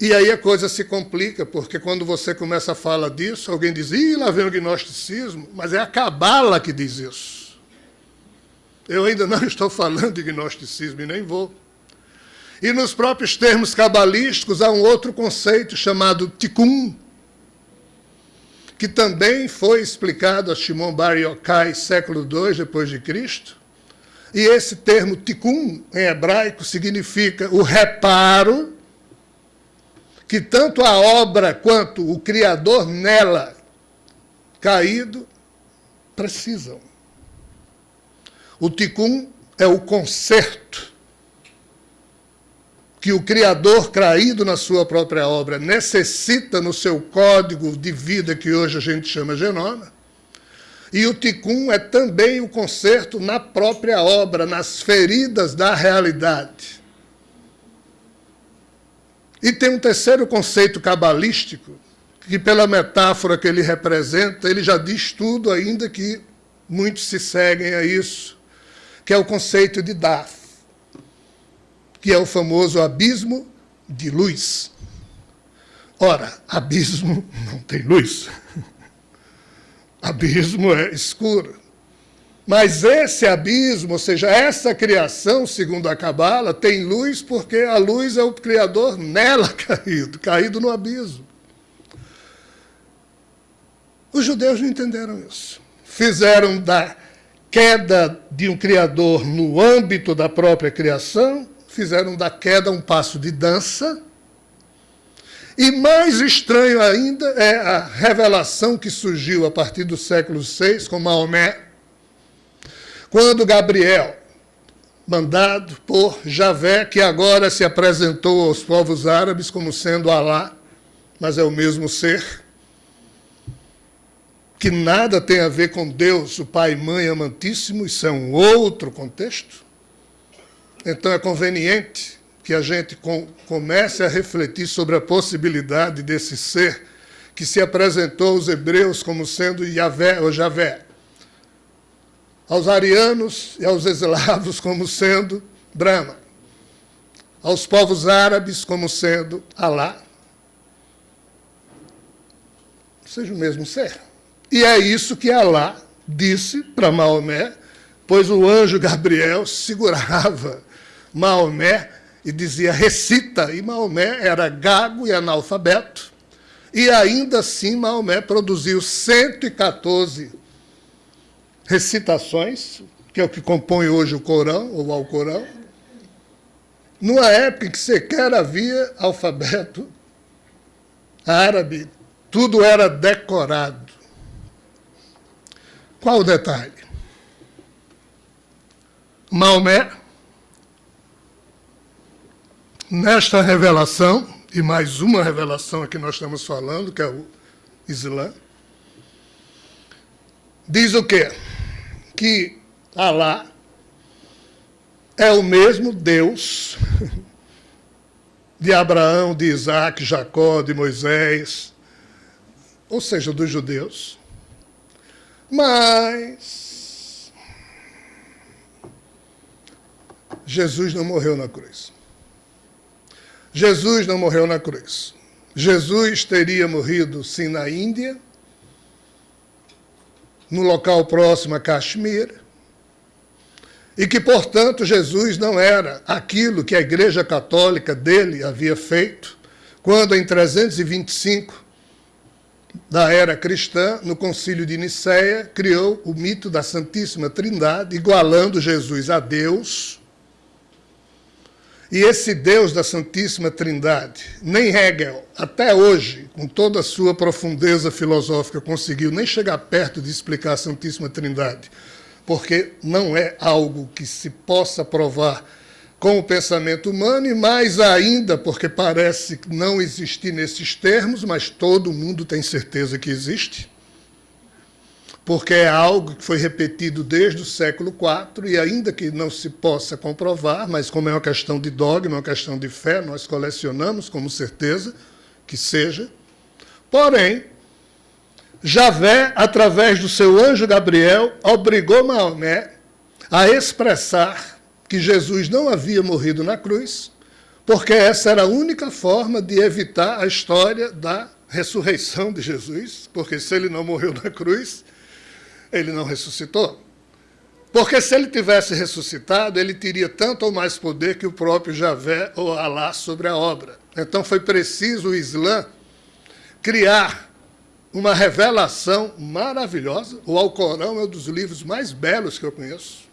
E aí a coisa se complica, porque quando você começa a falar disso, alguém diz, ih, lá vem o gnosticismo, mas é a cabala que diz isso. Eu ainda não estou falando de gnosticismo e nem vou. E nos próprios termos cabalísticos há um outro conceito chamado tikkun, que também foi explicado a Shimon Bar Yochai, século II depois de Cristo. E esse termo tikkun, em hebraico, significa o reparo que tanto a obra quanto o Criador nela caído precisam. O tikkun é o conserto que o Criador, caído na sua própria obra, necessita no seu código de vida, que hoje a gente chama genoma, e o Tikkun é também o conserto na própria obra, nas feridas da realidade. E tem um terceiro conceito cabalístico, que pela metáfora que ele representa, ele já diz tudo, ainda que muitos se seguem a isso, que é o conceito de Daf que é o famoso abismo de luz. Ora, abismo não tem luz. Abismo é escuro. Mas esse abismo, ou seja, essa criação, segundo a Cabala, tem luz porque a luz é o Criador nela caído, caído no abismo. Os judeus não entenderam isso. Fizeram da queda de um Criador no âmbito da própria criação fizeram da queda um passo de dança. E mais estranho ainda é a revelação que surgiu a partir do século VI com Maomé, quando Gabriel, mandado por Javé, que agora se apresentou aos povos árabes como sendo Alá, mas é o mesmo ser, que nada tem a ver com Deus, o Pai e Mãe amantíssimo, isso é um outro contexto. Então é conveniente que a gente com, comece a refletir sobre a possibilidade desse ser que se apresentou aos hebreus como sendo Yahvé ou Javé, aos arianos e aos eslavos como sendo Brahma, aos povos árabes como sendo Alá, seja o mesmo ser. E é isso que Alá disse para Maomé, pois o anjo Gabriel segurava Maomé e dizia recita, e Maomé era gago e analfabeto, e ainda assim Maomé produziu 114 recitações, que é o que compõe hoje o Corão, ou o Alcorão, numa época em que sequer havia alfabeto árabe, tudo era decorado. Qual o detalhe? Maomé, nesta revelação, e mais uma revelação que nós estamos falando, que é o Islã, diz o quê? Que Alá é o mesmo Deus de Abraão, de Isaac, Jacó, de Moisés, ou seja, dos judeus. Mas Jesus não morreu na cruz. Jesus não morreu na cruz. Jesus teria morrido sim na Índia, no local próximo a Kashmir, e que, portanto, Jesus não era aquilo que a Igreja Católica dele havia feito, quando em 325 da era cristã, no concílio de Nicéia, criou o mito da Santíssima Trindade, igualando Jesus a Deus, e esse Deus da Santíssima Trindade, nem Hegel, até hoje, com toda a sua profundeza filosófica, conseguiu nem chegar perto de explicar a Santíssima Trindade, porque não é algo que se possa provar com o pensamento humano, e mais ainda porque parece não existir nesses termos, mas todo mundo tem certeza que existe porque é algo que foi repetido desde o século IV e ainda que não se possa comprovar, mas como é uma questão de dogma, uma questão de fé, nós colecionamos como certeza que seja. Porém, Javé, através do seu anjo Gabriel, obrigou Maomé a expressar que Jesus não havia morrido na cruz, porque essa era a única forma de evitar a história da ressurreição de Jesus, porque se ele não morreu na cruz, ele não ressuscitou. Porque se ele tivesse ressuscitado, ele teria tanto ou mais poder que o próprio Javé ou Alá sobre a obra. Então foi preciso o Islã criar uma revelação maravilhosa. O Alcorão é um dos livros mais belos que eu conheço.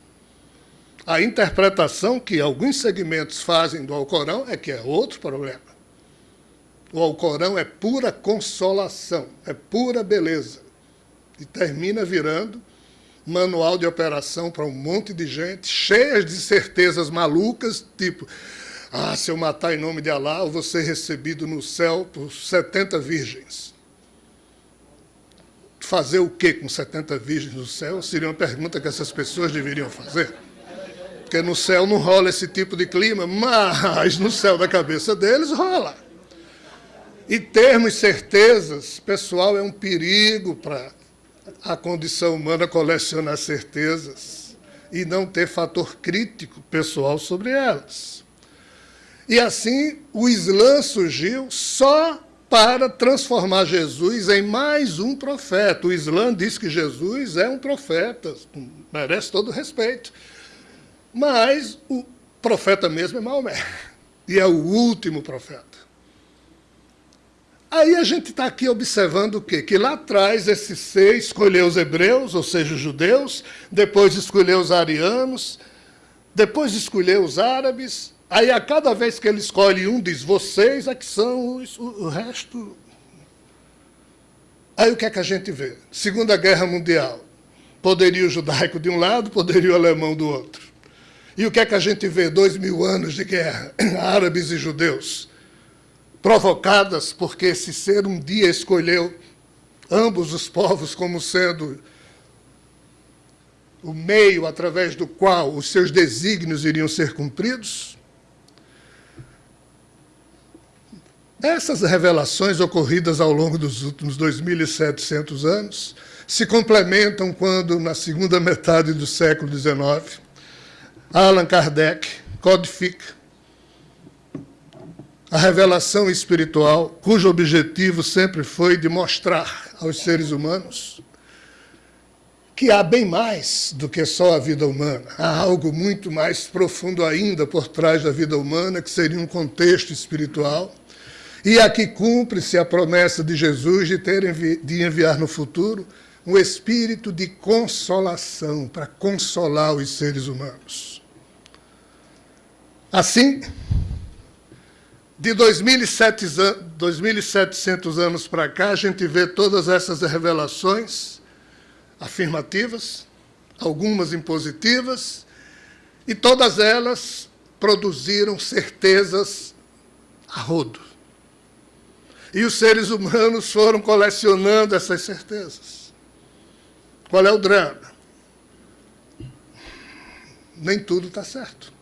A interpretação que alguns segmentos fazem do Alcorão é que é outro problema. O Alcorão é pura consolação, é pura beleza e termina virando manual de operação para um monte de gente, cheias de certezas malucas, tipo, ah, se eu matar em nome de Alá, eu vou ser recebido no céu por 70 virgens. Fazer o que com 70 virgens no céu? Seria uma pergunta que essas pessoas deveriam fazer. Porque no céu não rola esse tipo de clima, mas no céu da cabeça deles rola. E termos certezas, pessoal, é um perigo para a condição humana colecionar certezas e não ter fator crítico pessoal sobre elas. E assim, o Islã surgiu só para transformar Jesus em mais um profeta. O Islã diz que Jesus é um profeta, merece todo respeito. Mas o profeta mesmo é Maomé, e é o último profeta. Aí a gente está aqui observando o quê? Que lá atrás esse ser escolheu os hebreus, ou seja, os judeus, depois escolheu os arianos, depois escolheu os árabes, aí a cada vez que ele escolhe um, diz, vocês é que são os, o, resto. Aí o que é que a gente vê? Segunda Guerra Mundial, poderio judaico de um lado, poderio alemão do outro. E o que é que a gente vê? Dois mil anos de guerra, árabes e judeus provocadas porque esse ser um dia escolheu ambos os povos como sendo o meio através do qual os seus desígnios iriam ser cumpridos? Essas revelações ocorridas ao longo dos últimos 2.700 anos se complementam quando, na segunda metade do século XIX, Allan Kardec codifica a revelação espiritual, cujo objetivo sempre foi de mostrar aos seres humanos que há bem mais do que só a vida humana. Há algo muito mais profundo ainda por trás da vida humana, que seria um contexto espiritual. E aqui cumpre-se a promessa de Jesus de, ter, de enviar no futuro um espírito de consolação, para consolar os seres humanos. Assim, de 2.700 anos para cá, a gente vê todas essas revelações afirmativas, algumas impositivas, e todas elas produziram certezas a rodo. E os seres humanos foram colecionando essas certezas. Qual é o drama? Nem tudo está certo.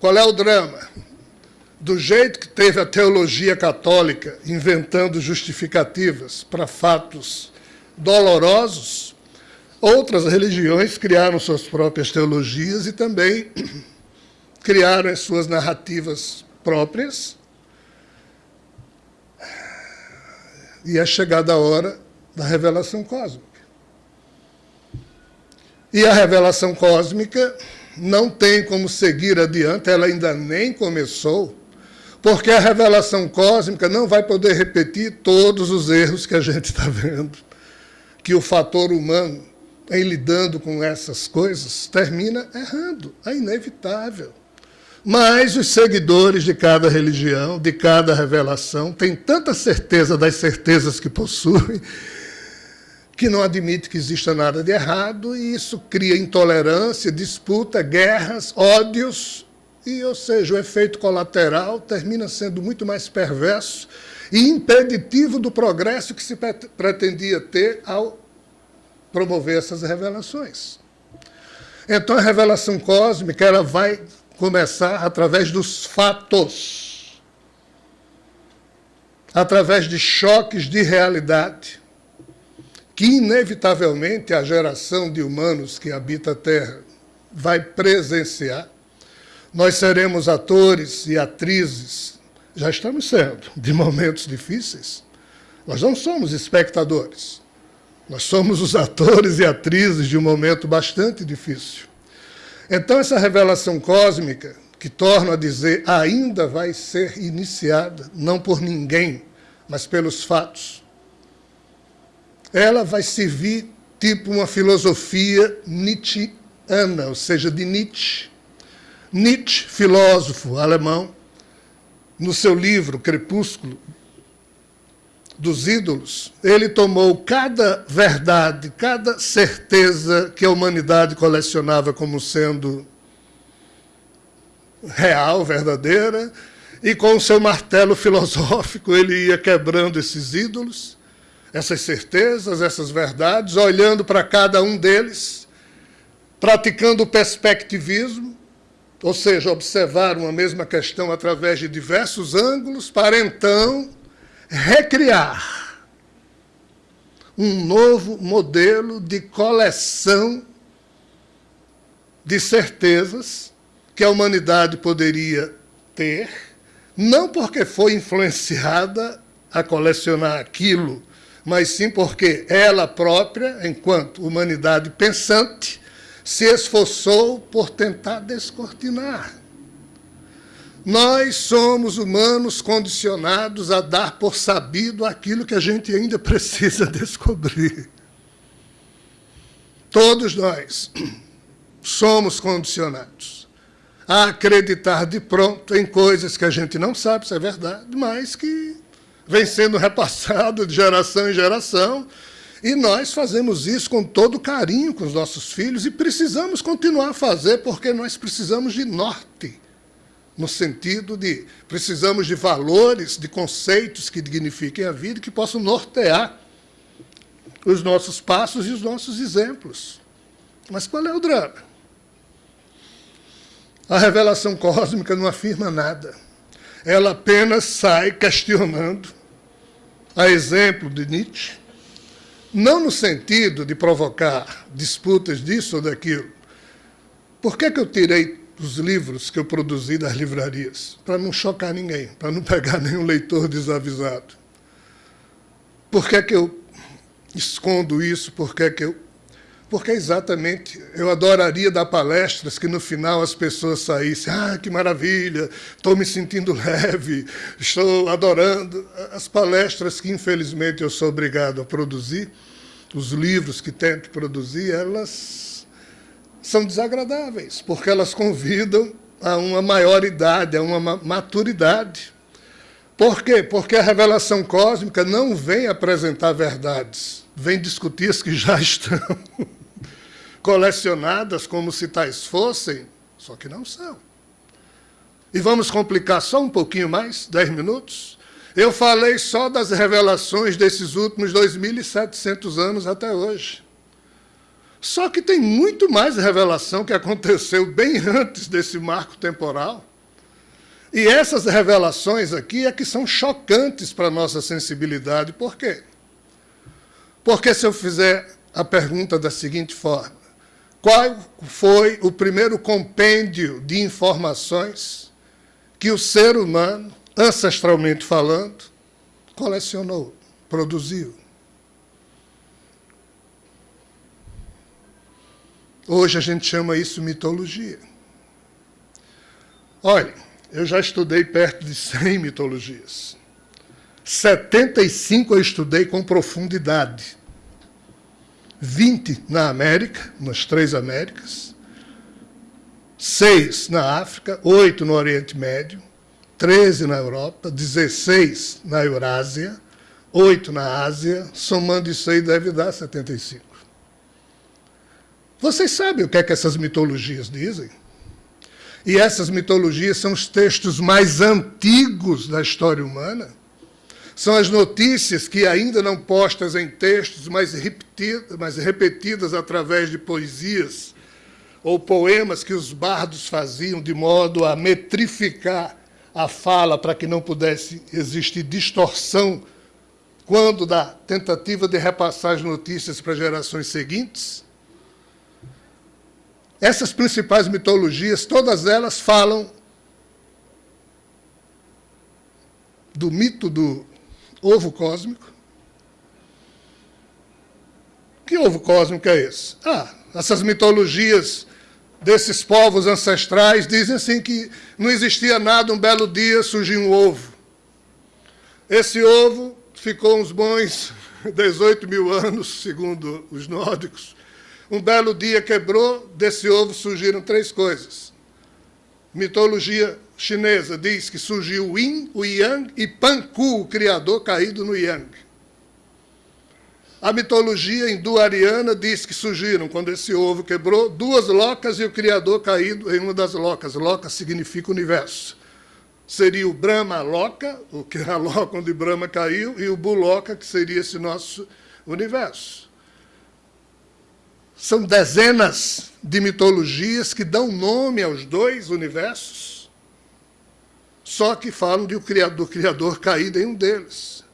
Qual é o drama? Do jeito que teve a teologia católica inventando justificativas para fatos dolorosos, outras religiões criaram suas próprias teologias e também criaram as suas narrativas próprias. E é chegada a hora da revelação cósmica. E a revelação cósmica não tem como seguir adiante, ela ainda nem começou, porque a revelação cósmica não vai poder repetir todos os erros que a gente está vendo, que o fator humano, em lidando com essas coisas, termina errando, é inevitável. Mas os seguidores de cada religião, de cada revelação, têm tanta certeza das certezas que possuem, que não admite que exista nada de errado, e isso cria intolerância, disputa, guerras, ódios, e, ou seja, o efeito colateral termina sendo muito mais perverso e impeditivo do progresso que se pretendia ter ao promover essas revelações. Então, a revelação cósmica ela vai começar através dos fatos, através de choques de realidade, que inevitavelmente a geração de humanos que habita a Terra vai presenciar. Nós seremos atores e atrizes, já estamos sendo, de momentos difíceis. Nós não somos espectadores. Nós somos os atores e atrizes de um momento bastante difícil. Então, essa revelação cósmica, que torna a dizer, ainda vai ser iniciada, não por ninguém, mas pelos fatos, ela vai servir tipo uma filosofia nietzschiana, ou seja, de Nietzsche. Nietzsche, filósofo alemão, no seu livro Crepúsculo dos Ídolos, ele tomou cada verdade, cada certeza que a humanidade colecionava como sendo real, verdadeira, e com o seu martelo filosófico ele ia quebrando esses ídolos essas certezas, essas verdades, olhando para cada um deles, praticando o perspectivismo, ou seja, observar uma mesma questão através de diversos ângulos, para então recriar um novo modelo de coleção de certezas que a humanidade poderia ter, não porque foi influenciada a colecionar aquilo mas sim porque ela própria, enquanto humanidade pensante, se esforçou por tentar descortinar. Nós somos humanos condicionados a dar por sabido aquilo que a gente ainda precisa descobrir. Todos nós somos condicionados a acreditar de pronto em coisas que a gente não sabe se é verdade, mas que vem sendo repassado de geração em geração, e nós fazemos isso com todo carinho com os nossos filhos e precisamos continuar a fazer porque nós precisamos de norte, no sentido de precisamos de valores, de conceitos que dignifiquem a vida, que possam nortear os nossos passos e os nossos exemplos. Mas qual é o drama? A revelação cósmica não afirma nada ela apenas sai questionando, a exemplo de Nietzsche, não no sentido de provocar disputas disso ou daquilo. Por que, que eu tirei os livros que eu produzi das livrarias? Para não chocar ninguém, para não pegar nenhum leitor desavisado. Por que, que eu escondo isso? Por que, que eu porque exatamente eu adoraria dar palestras que no final as pessoas saíssem, ah, que maravilha, estou me sentindo leve, estou adorando. As palestras que infelizmente eu sou obrigado a produzir os livros que tento produzir, elas são desagradáveis, porque elas convidam a uma maioridade, a uma maturidade. Por quê? Porque a revelação cósmica não vem apresentar verdades, vem discutir as que já estão colecionadas como se tais fossem, só que não são. E vamos complicar só um pouquinho mais, dez minutos? Eu falei só das revelações desses últimos 2.700 anos até hoje. Só que tem muito mais revelação que aconteceu bem antes desse marco temporal. E essas revelações aqui é que são chocantes para a nossa sensibilidade. Por quê? Porque se eu fizer a pergunta da seguinte forma, qual foi o primeiro compêndio de informações que o ser humano ancestralmente falando, colecionou, produziu. Hoje a gente chama isso mitologia. Olha, eu já estudei perto de 100 mitologias. 75 eu estudei com profundidade. 20 na América, nas três Américas. 6 na África, 8 no Oriente Médio, 13 na Europa, 16 na Eurásia, 8 na Ásia, somando isso aí deve dar 75. Vocês sabem o que é que essas mitologias dizem? E essas mitologias são os textos mais antigos da história humana. São as notícias que, ainda não postas em textos, mas repetidas, mas repetidas através de poesias ou poemas que os bardos faziam de modo a metrificar a fala para que não pudesse existir distorção quando da tentativa de repassar as notícias para gerações seguintes. Essas principais mitologias, todas elas falam do mito do ovo cósmico. Que ovo cósmico é esse? Ah, essas mitologias desses povos ancestrais dizem assim que não existia nada, um belo dia surgiu um ovo. Esse ovo ficou uns bons 18 mil anos, segundo os nórdicos. Um belo dia quebrou, desse ovo surgiram três coisas. Mitologia chinesa diz que surgiu o Yin, o Yang e Panku, o criador caído no Yang. A mitologia hindu-ariana diz que surgiram, quando esse ovo quebrou, duas locas e o Criador caído em uma das locas. Loca significa universo. Seria o Brahma Loka, o que é a loca onde Brahma caiu, e o Buloka, que seria esse nosso universo. São dezenas de mitologias que dão nome aos dois universos, só que falam de o criador, do Criador caído em um deles.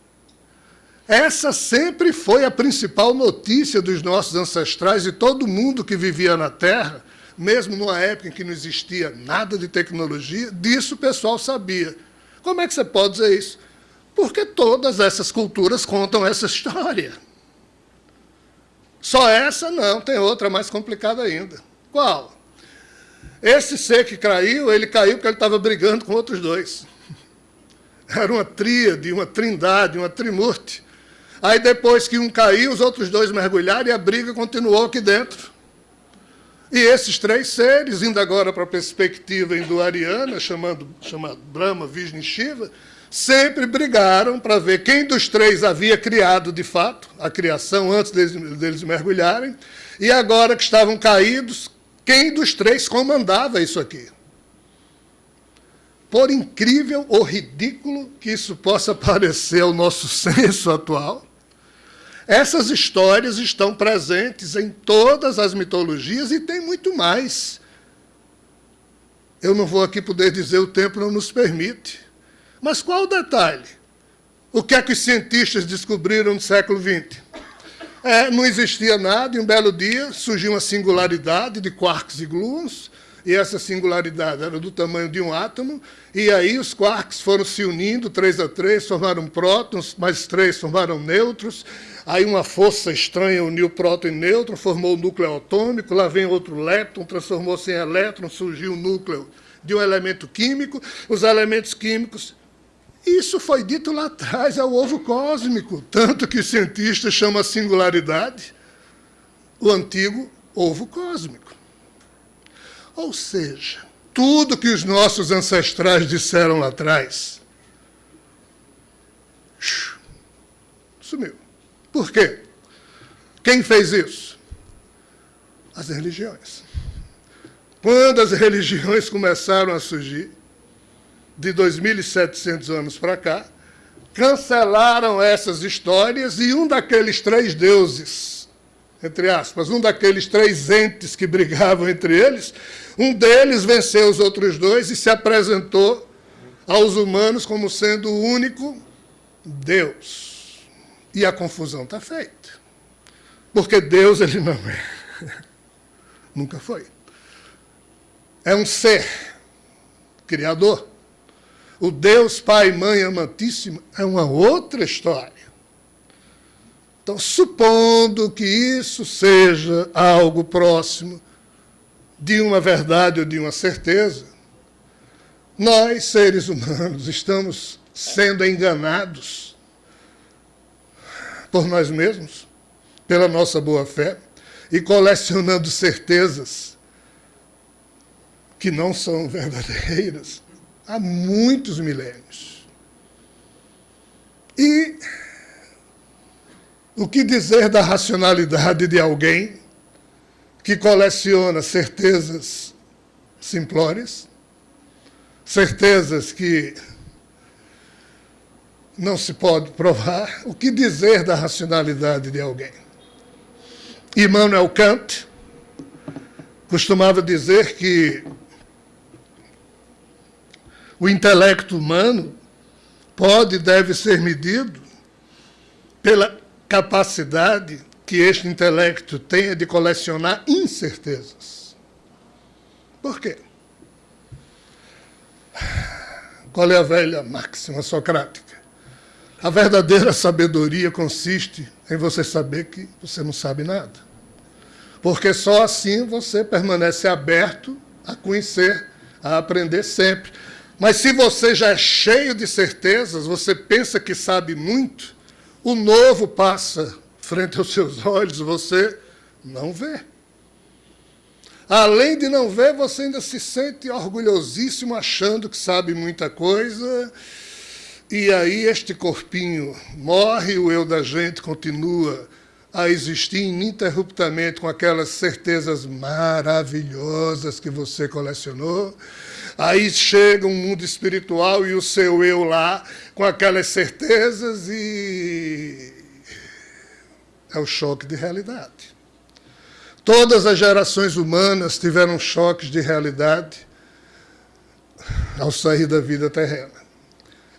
Essa sempre foi a principal notícia dos nossos ancestrais e todo mundo que vivia na Terra, mesmo numa época em que não existia nada de tecnologia, disso o pessoal sabia. Como é que você pode dizer isso? Porque todas essas culturas contam essa história. Só essa não, tem outra mais complicada ainda. Qual? Esse ser que caiu, ele caiu porque ele estava brigando com outros dois. Era uma tríade, uma trindade, uma trimurte. Aí depois que um caiu, os outros dois mergulharam e a briga continuou aqui dentro. E esses três seres, indo agora para a perspectiva hinduariana, chamando, chamando Brahma, Vishnu e Shiva, sempre brigaram para ver quem dos três havia criado de fato a criação antes deles, deles mergulharem, e agora que estavam caídos, quem dos três comandava isso aqui. Por incrível ou ridículo que isso possa parecer ao nosso senso atual, essas histórias estão presentes em todas as mitologias e tem muito mais. Eu não vou aqui poder dizer, o tempo não nos permite. Mas qual o detalhe? O que é que os cientistas descobriram no século XX? É, não existia nada, e um belo dia surgiu uma singularidade de quarks e gluons, e essa singularidade era do tamanho de um átomo, e aí os quarks foram se unindo, três a três, formaram prótons, mais três formaram nêutrons, Aí uma força estranha uniu próton e nêutron, formou o núcleo atômico, lá vem outro létron, transformou-se em elétron, surgiu o núcleo de um elemento químico. Os elementos químicos Isso foi dito lá atrás, é o ovo cósmico, tanto que cientistas chamam a singularidade o antigo ovo cósmico. Ou seja, tudo que os nossos ancestrais disseram lá atrás sumiu. Por quê? Quem fez isso? As religiões. Quando as religiões começaram a surgir, de 2.700 anos para cá, cancelaram essas histórias e um daqueles três deuses, entre aspas, um daqueles três entes que brigavam entre eles, um deles venceu os outros dois e se apresentou aos humanos como sendo o único Deus. E a confusão está feita. Porque Deus ele não é. Nunca foi. É um ser criador. O Deus Pai Mãe amantíssimo é uma outra história. Então, supondo que isso seja algo próximo de uma verdade ou de uma certeza, nós, seres humanos, estamos sendo enganados por nós mesmos, pela nossa boa-fé, e colecionando certezas que não são verdadeiras há muitos milênios. E o que dizer da racionalidade de alguém que coleciona certezas simplórias, certezas que não se pode provar? O que dizer da racionalidade de alguém? Immanuel Kant costumava dizer que o intelecto humano pode e deve ser medido pela capacidade que este intelecto tenha de colecionar incertezas. Por quê? Qual é a velha máxima socrática? A verdadeira sabedoria consiste em você saber que você não sabe nada. Porque só assim você permanece aberto a conhecer, a aprender sempre. Mas se você já é cheio de certezas, você pensa que sabe muito, o novo passa frente aos seus olhos, você não vê. Além de não ver, você ainda se sente orgulhosíssimo, achando que sabe muita coisa. E aí este corpinho morre, o eu da gente continua a existir ininterruptamente com aquelas certezas maravilhosas que você colecionou. Aí chega um mundo espiritual e o seu eu lá, com aquelas certezas, e é o choque de realidade. Todas as gerações humanas tiveram choques de realidade ao sair da vida terrena.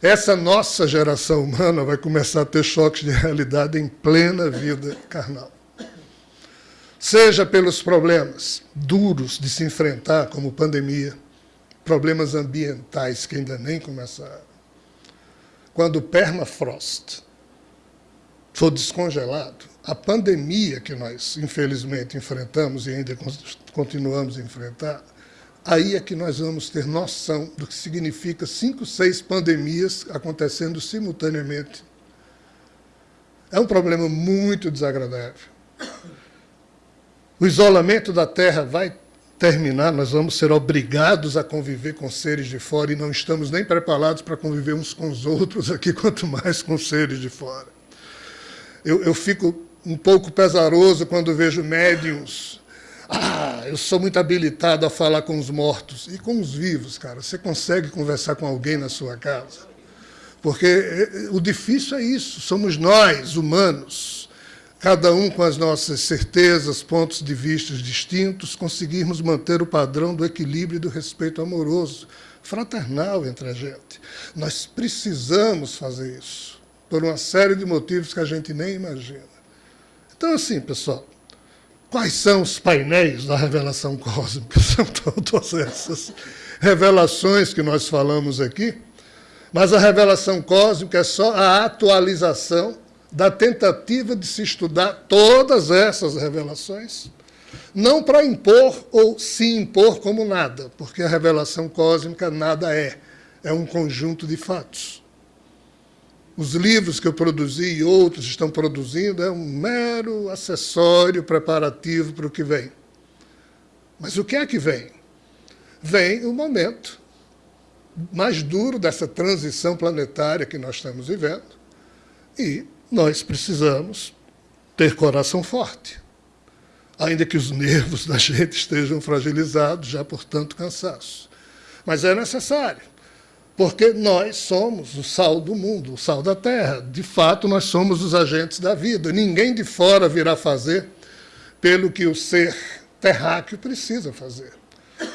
Essa nossa geração humana vai começar a ter choques de realidade em plena vida carnal. Seja pelos problemas duros de se enfrentar, como pandemia, problemas ambientais que ainda nem começaram. Quando o permafrost for descongelado, a pandemia que nós, infelizmente, enfrentamos e ainda continuamos a enfrentar, aí é que nós vamos ter noção do que significa cinco, seis pandemias acontecendo simultaneamente. É um problema muito desagradável. O isolamento da Terra vai terminar, nós vamos ser obrigados a conviver com seres de fora e não estamos nem preparados para conviver uns com os outros aqui, quanto mais com seres de fora. Eu, eu fico um pouco pesaroso quando vejo médiums. Ah, eu sou muito habilitado a falar com os mortos. E com os vivos, cara? Você consegue conversar com alguém na sua casa? Porque eh, eh, o difícil é isso, somos nós, humanos cada um com as nossas certezas, pontos de vista distintos, conseguirmos manter o padrão do equilíbrio e do respeito amoroso, fraternal entre a gente. Nós precisamos fazer isso, por uma série de motivos que a gente nem imagina. Então, assim, pessoal, quais são os painéis da revelação cósmica? São todas essas revelações que nós falamos aqui, mas a revelação cósmica é só a atualização da tentativa de se estudar todas essas revelações, não para impor ou se impor como nada, porque a revelação cósmica nada é, é um conjunto de fatos. os livros que eu produzi e outros estão produzindo, é um mero acessório preparativo para o que vem. Mas o que é que vem? Vem o momento mais duro dessa transição planetária que nós estamos vivendo e nós precisamos ter coração forte, ainda que os nervos da gente estejam fragilizados já por tanto cansaço. Mas é necessário porque nós somos o sal do mundo, o sal da terra. De fato, nós somos os agentes da vida. Ninguém de fora virá fazer pelo que o ser terráqueo precisa fazer.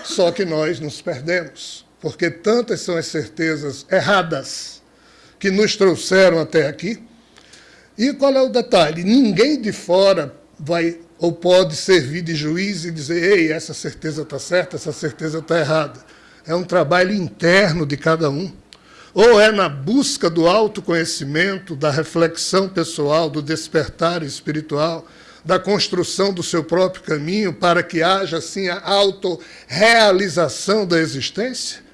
Só que nós nos perdemos, porque tantas são as certezas erradas que nos trouxeram até aqui. E qual é o detalhe? Ninguém de fora vai ou pode servir de juiz e dizer: ei, essa certeza está certa, essa certeza está errada é um trabalho interno de cada um, ou é na busca do autoconhecimento, da reflexão pessoal, do despertar espiritual, da construção do seu próprio caminho para que haja assim a autorrealização da existência?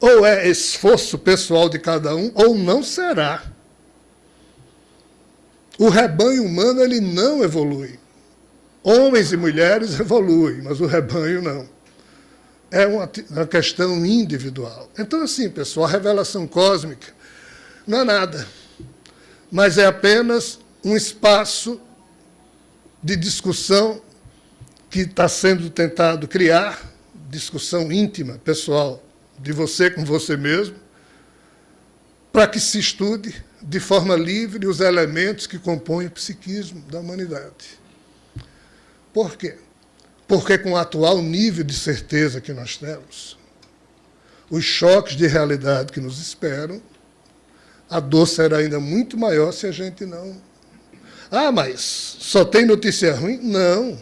Ou é esforço pessoal de cada um, ou não será. O rebanho humano ele não evolui. Homens e mulheres evoluem, mas o rebanho não é uma, uma questão individual. Então, assim, pessoal, a revelação cósmica não é nada, mas é apenas um espaço de discussão que está sendo tentado criar, discussão íntima, pessoal, de você com você mesmo, para que se estude de forma livre os elementos que compõem o psiquismo da humanidade. Por quê? Porque com o atual nível de certeza que nós temos, os choques de realidade que nos esperam, a dor será ainda muito maior se a gente não... Ah, mas só tem notícia ruim? Não.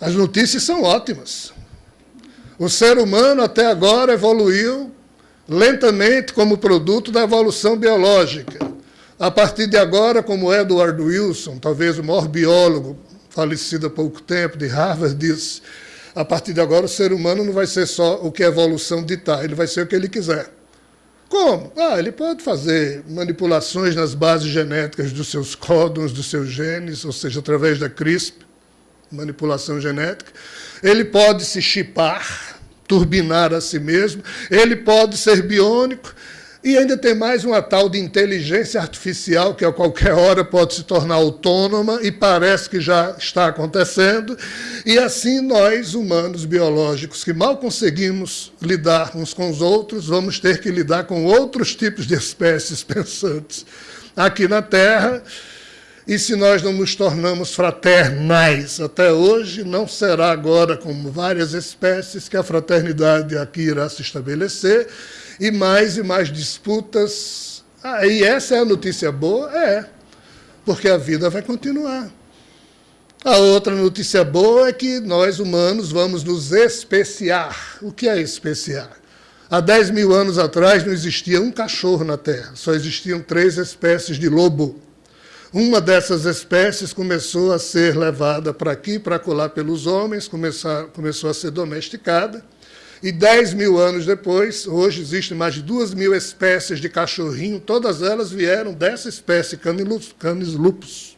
As notícias são ótimas. O ser humano até agora evoluiu lentamente como produto da evolução biológica. A partir de agora, como Edward Wilson, talvez o maior biólogo falecido há pouco tempo, de Harvard, disse: a partir de agora o ser humano não vai ser só o que a evolução ditar, ele vai ser o que ele quiser. Como? Ah, ele pode fazer manipulações nas bases genéticas dos seus códons, dos seus genes, ou seja, através da CRISP, manipulação genética. Ele pode se chipar, turbinar a si mesmo, ele pode ser biônico, e ainda tem mais uma tal de inteligência artificial, que a qualquer hora pode se tornar autônoma, e parece que já está acontecendo. E assim nós, humanos biológicos, que mal conseguimos lidar uns com os outros, vamos ter que lidar com outros tipos de espécies pensantes aqui na Terra. E se nós não nos tornamos fraternais até hoje, não será agora, como várias espécies, que a fraternidade aqui irá se estabelecer e mais e mais disputas. Ah, e essa é a notícia boa? É, porque a vida vai continuar. A outra notícia boa é que nós, humanos, vamos nos especiar. O que é especiar? Há 10 mil anos atrás não existia um cachorro na Terra, só existiam três espécies de lobo. Uma dessas espécies começou a ser levada para aqui, para colar pelos homens, começou, começou a ser domesticada. E 10 mil anos depois, hoje existem mais de 2 mil espécies de cachorrinho, todas elas vieram dessa espécie, Canis lupus.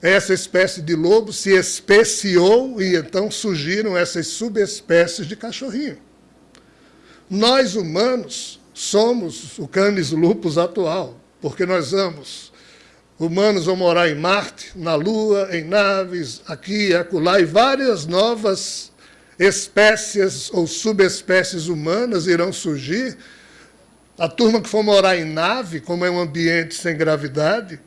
Essa espécie de lobo se especiou e então surgiram essas subespécies de cachorrinho. Nós, humanos, somos o Canis lupus atual, porque nós vamos Humanos vão morar em Marte, na Lua, em naves, aqui e acolá, e várias novas espécies ou subespécies humanas irão surgir. A turma que for morar em nave, como é um ambiente sem gravidade,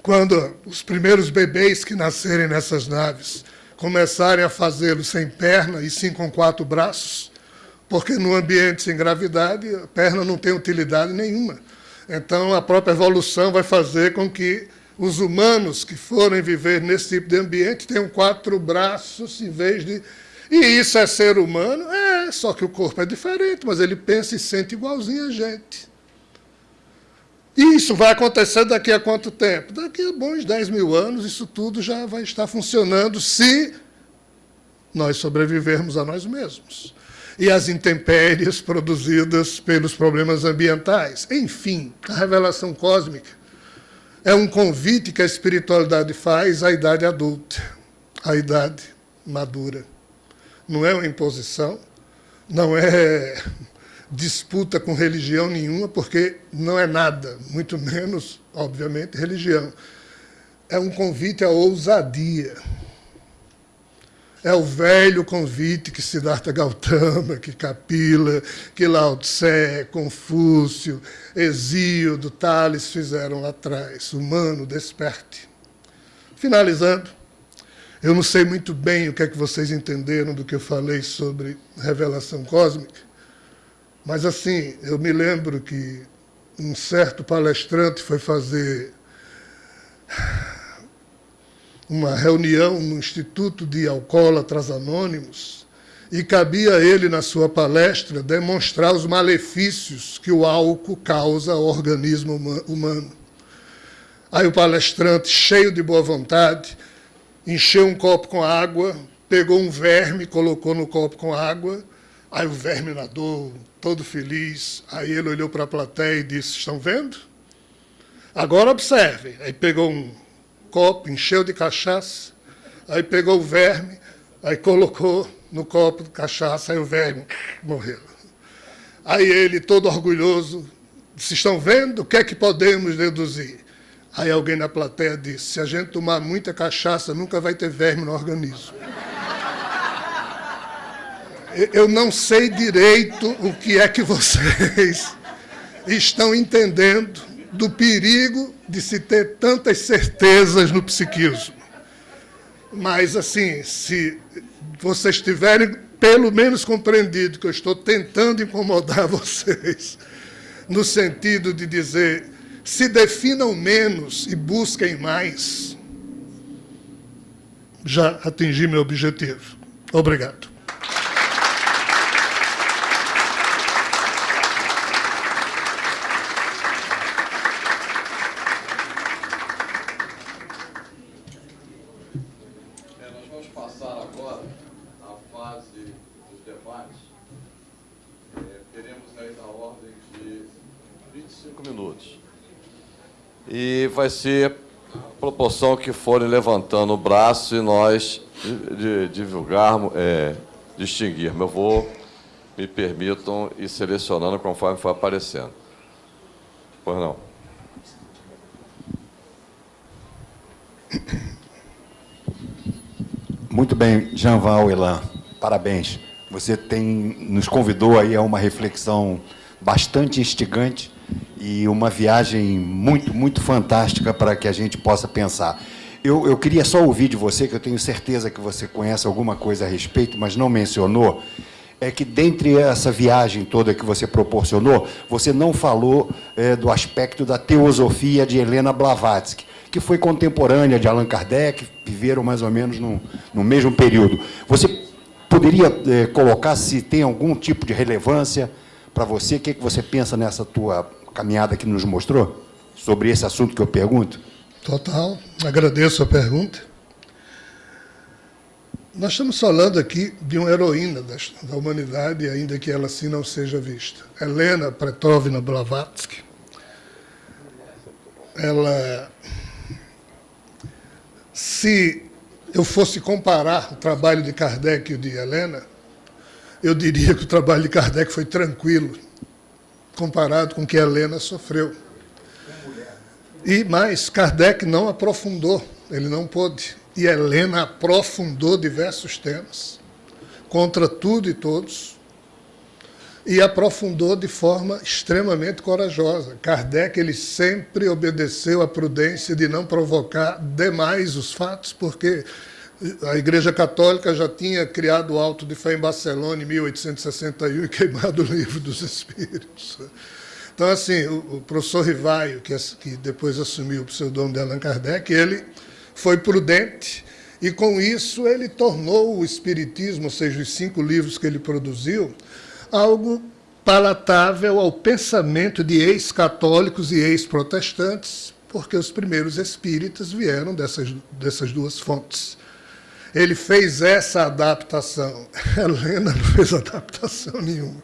quando os primeiros bebês que nascerem nessas naves começarem a fazê-lo sem perna e sim com quatro braços, porque no ambiente sem gravidade a perna não tem utilidade nenhuma. Então a própria evolução vai fazer com que os humanos que forem viver nesse tipo de ambiente tenham quatro braços em vez de... E isso é ser humano? É, só que o corpo é diferente, mas ele pensa e sente igualzinho a gente. E isso vai acontecer daqui a quanto tempo? Daqui a bons 10 mil anos, isso tudo já vai estar funcionando se nós sobrevivermos a nós mesmos. E as intempéries produzidas pelos problemas ambientais. Enfim, a revelação cósmica é um convite que a espiritualidade faz à idade adulta, à idade madura. Não é uma imposição, não é disputa com religião nenhuma, porque não é nada, muito menos, obviamente, religião. É um convite à ousadia. É o velho convite que Siddhartha Gautama, que Kapila, que Lao Tse, Confúcio, Exíodo, Tales fizeram lá atrás. Humano, desperte. Finalizando, eu não sei muito bem o que é que vocês entenderam do que eu falei sobre revelação cósmica, mas assim, eu me lembro que um certo palestrante foi fazer uma reunião no Instituto de Alcoólatras Anônimos e cabia a ele, na sua palestra, demonstrar os malefícios que o álcool causa ao organismo humano. Aí o palestrante, cheio de boa vontade, encheu um copo com água, pegou um verme, colocou no copo com água, aí o verme nadou, todo feliz. Aí ele olhou para a plateia e disse, estão vendo? Agora observem. Aí pegou um copo, encheu de cachaça, aí pegou o verme, aí colocou no copo de cachaça, aí o verme morreu. Aí ele, todo orgulhoso, disse, estão vendo? O que é que podemos deduzir? Aí alguém na plateia disse, se a gente tomar muita cachaça, nunca vai ter verme no organismo. Eu não sei direito o que é que vocês estão entendendo do perigo de se ter tantas certezas no psiquismo. Mas, assim, se vocês tiverem pelo menos compreendido que eu estou tentando incomodar vocês, no sentido de dizer, se definam menos e busquem mais, já atingi meu objetivo. Obrigado. Vai ser proporção que forem levantando o braço e nós divulgarmos, é, distinguirmos. Eu vou, me permitam, ir selecionando conforme for aparecendo. Pois não. Muito bem, Jean Val Elan, parabéns. Você tem, nos convidou aí a uma reflexão bastante instigante e uma viagem muito, muito fantástica para que a gente possa pensar. Eu, eu queria só ouvir de você, que eu tenho certeza que você conhece alguma coisa a respeito, mas não mencionou, é que, dentre essa viagem toda que você proporcionou, você não falou é, do aspecto da teosofia de Helena Blavatsky, que foi contemporânea de Allan Kardec, viveram mais ou menos no, no mesmo período. Você poderia é, colocar se tem algum tipo de relevância para você? O que, é que você pensa nessa tua caminhada que nos mostrou sobre esse assunto que eu pergunto? Total, agradeço a pergunta. Nós estamos falando aqui de uma heroína da, humanidade, ainda que ela assim não seja vista. Helena Pretovna Blavatsky. Ela, se eu fosse comparar o trabalho de Kardec e o de Helena, eu diria que o trabalho de Kardec foi tranquilo, comparado com o que Helena sofreu. E mais, Kardec não aprofundou, ele não pôde. E Helena aprofundou diversos temas, contra tudo e todos, e aprofundou de forma extremamente corajosa. Kardec ele sempre obedeceu à prudência de não provocar demais os fatos, porque a Igreja Católica já tinha criado o Alto de Fé em Barcelona em 1861 e queimado o Livro dos Espíritos. Então, assim, o, professor Rivaio, que, que depois assumiu o pseudônimo de Allan Kardec, ele foi prudente e, com isso, ele tornou o Espiritismo, ou seja, os cinco livros que ele produziu, algo palatável ao pensamento de ex-católicos e ex-protestantes, porque os primeiros espíritas vieram dessas, dessas duas fontes. Ele fez essa adaptação. Helena não fez adaptação nenhuma.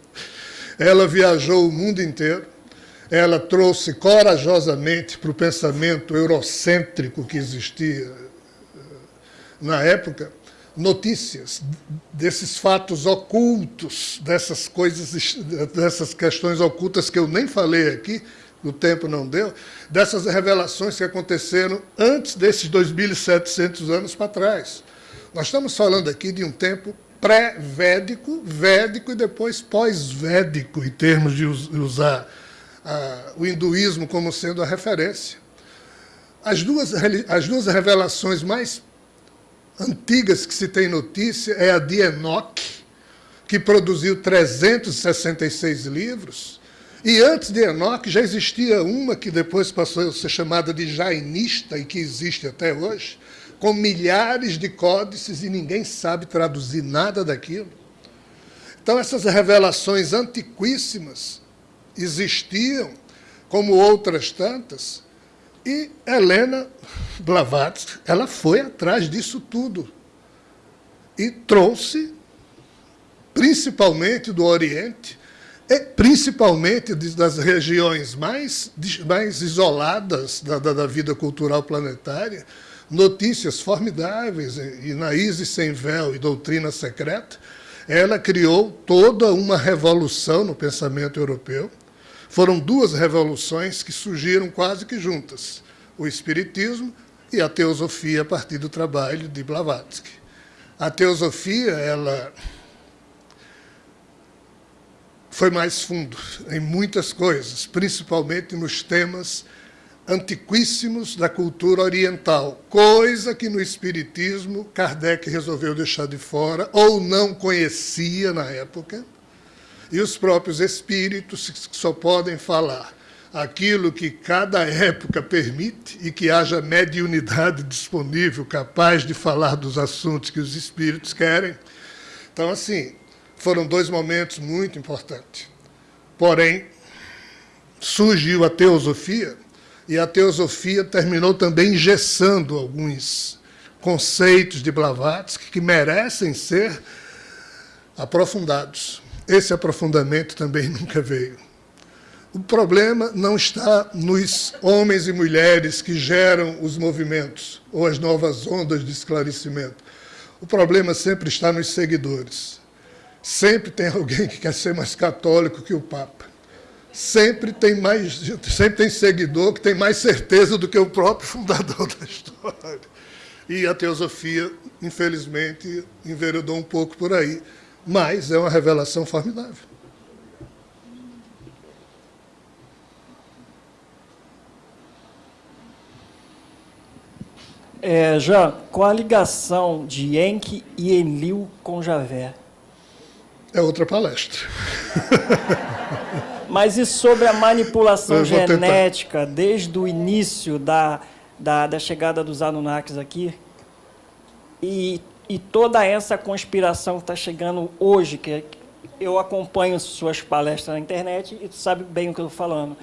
Ela viajou o mundo inteiro, ela trouxe corajosamente para o pensamento eurocêntrico que existia eh, na época notícias desses fatos ocultos, dessas coisas, dessas questões ocultas que eu nem falei aqui, o tempo não deu, dessas revelações que aconteceram antes desses 2.700 anos para trás. Nós estamos falando aqui de um tempo pré-védico, védico e depois pós-védico, em termos de usar ah, o hinduísmo como sendo a referência. As duas, as duas revelações mais antigas que se tem notícia é a de Enoch, que produziu 366 livros, e antes de Enoch já existia uma que depois passou a ser chamada de jainista e que existe até hoje, com milhares de códices e ninguém sabe traduzir nada daquilo. Então essas revelações antiquíssimas existiam, como outras tantas, e Helena Blavatsky, ela foi atrás disso tudo e trouxe, principalmente do Oriente, e principalmente das regiões mais, mais isoladas da, da, da vida cultural planetária, notícias formidáveis, e na Isis Sem Véu e Doutrina Secreta, ela criou toda uma revolução no pensamento europeu. Foram duas revoluções que surgiram quase que juntas, o Espiritismo e a Teosofia a partir do trabalho de Blavatsky. A Teosofia, ela foi mais fundo em muitas coisas, principalmente nos temas antiquíssimos da cultura oriental, coisa que no Espiritismo Kardec resolveu deixar de fora, ou não conhecia na época, e os próprios espíritos só podem falar aquilo que cada época permite e que haja mediunidade disponível capaz de falar dos assuntos que os espíritos querem. Então, assim, foram dois momentos muito importantes. Porém, surgiu a teosofia, e a teosofia terminou também engessando alguns conceitos de Blavatsky que merecem ser aprofundados. Esse aprofundamento também nunca veio. O problema não está nos homens e mulheres que geram os movimentos ou as novas ondas de esclarecimento. O problema sempre está nos seguidores. Sempre tem alguém que quer ser mais católico que o Papa. Sempre tem mais, sempre tem seguidor que tem mais certeza do que o próprio fundador da história. E a teosofia, infelizmente, enveredou um pouco por aí. Mas é uma revelação formidável. É, Jean, qual a ligação de Enki e Enlil com Javé? é outra palestra. Mas e sobre a manipulação genética tentar. desde o início da, da, da, chegada dos Anunnakis aqui? E, e toda essa conspiração que está chegando hoje, que eu acompanho suas palestras na internet e tu sabe bem o que eu estou falando,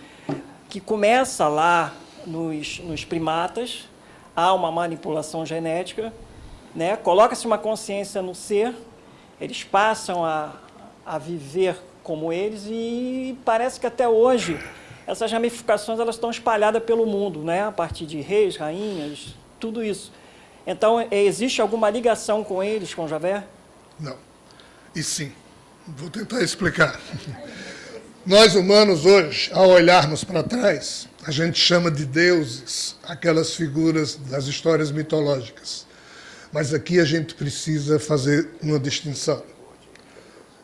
que começa lá nos, nos primatas, há uma manipulação genética, né? coloca-se uma consciência no ser, eles passam a, a viver como eles e parece que até hoje essas ramificações elas estão espalhadas pelo mundo, né? a partir de reis, rainhas, tudo isso. Então, é, existe alguma ligação com eles, com Javé? Não. E sim. Vou tentar explicar. Nós humanos hoje, ao olharmos para trás, a gente chama de deuses aquelas figuras das histórias mitológicas. Mas aqui a gente precisa fazer uma distinção.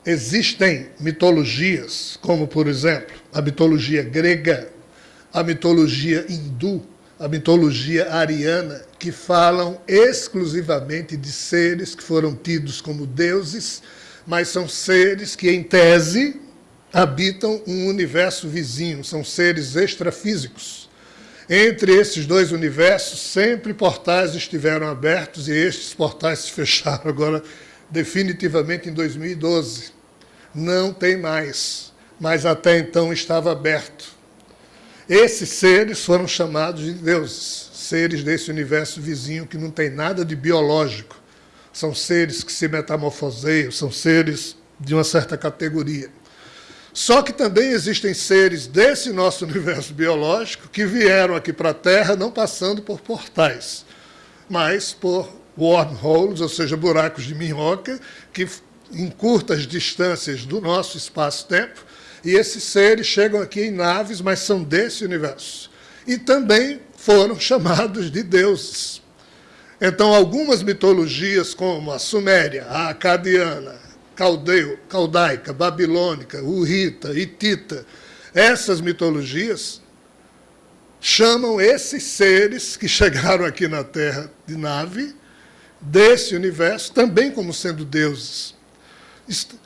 Existem mitologias, como, por exemplo, a mitologia grega, a mitologia hindu, a mitologia ariana, que falam exclusivamente de seres que foram tidos como deuses, mas são seres que, em tese, habitam um universo vizinho, são seres extrafísicos. Entre esses dois universos, sempre portais estiveram abertos e estes portais se fecharam agora definitivamente em 2012 não tem mais, mas até então estava aberto. Esses seres foram chamados de deuses, seres desse universo vizinho que não tem nada de biológico, são seres que se metamorfoseiam, são seres de uma certa categoria. Só que também existem seres desse nosso universo biológico que vieram aqui para a Terra não passando por portais, mas por wormholes, ou seja, buracos de minhoca, que em curtas distâncias do nosso espaço-tempo, e esses seres chegam aqui em naves, mas são desse universo. E também foram chamados de deuses. Então, algumas mitologias, como a suméria, a acadiana, caldeu, caldaica, babilônica, urrita, hitita, essas mitologias chamam esses seres que chegaram aqui na Terra de nave, desse universo, também como sendo deuses.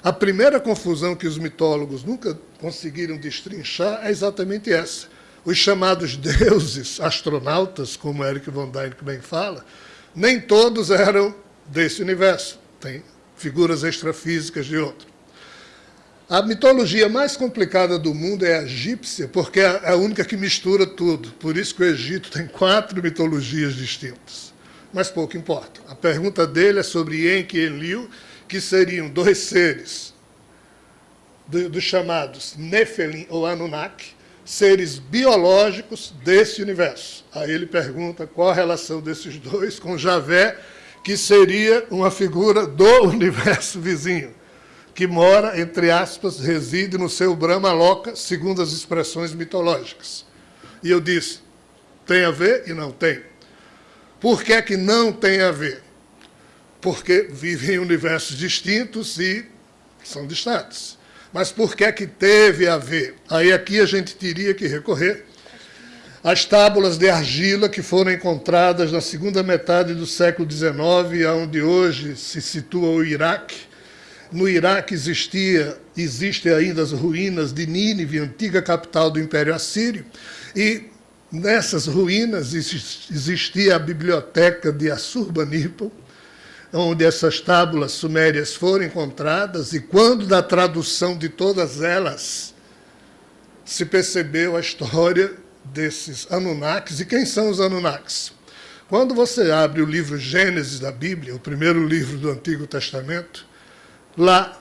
A primeira confusão que os mitólogos nunca conseguiram destrinchar é exatamente essa. Os chamados deuses astronautas, como Eric von Däniken bem fala, nem todos eram desse universo. Tem figuras extrafísicas de outro. A mitologia mais complicada do mundo é a egípcia, porque é a única que mistura tudo. Por isso que o Egito tem quatro mitologias distintas. Mas pouco importa. A pergunta dele é sobre Enki e Enlil, que seriam dois seres dos chamados Nefelim ou Anunnaki, seres biológicos desse universo. Aí ele pergunta qual a relação desses dois com Javé, que seria uma figura do universo vizinho, que mora, entre aspas, reside no seu Brahma Loka, segundo as expressões mitológicas. E eu disse, tem a ver e não tem. Por que, é que não tem a ver? Porque vivem em universos distintos e são distantes. Mas por que é que teve a ver? Aí aqui a gente teria que recorrer às tábuas de argila que foram encontradas na segunda metade do século XIX, onde hoje se situa o Iraque. No Iraque existia, existem ainda as ruínas de Nínive, antiga capital do Império Assírio, e nessas ruínas existia a biblioteca de Assurbanipal, onde essas tábuas sumérias foram encontradas, e quando da tradução de todas elas se percebeu a história desses Anunnakis. E quem são os Anunnakis? Quando você abre o livro Gênesis da Bíblia, o primeiro livro do Antigo Testamento, lá,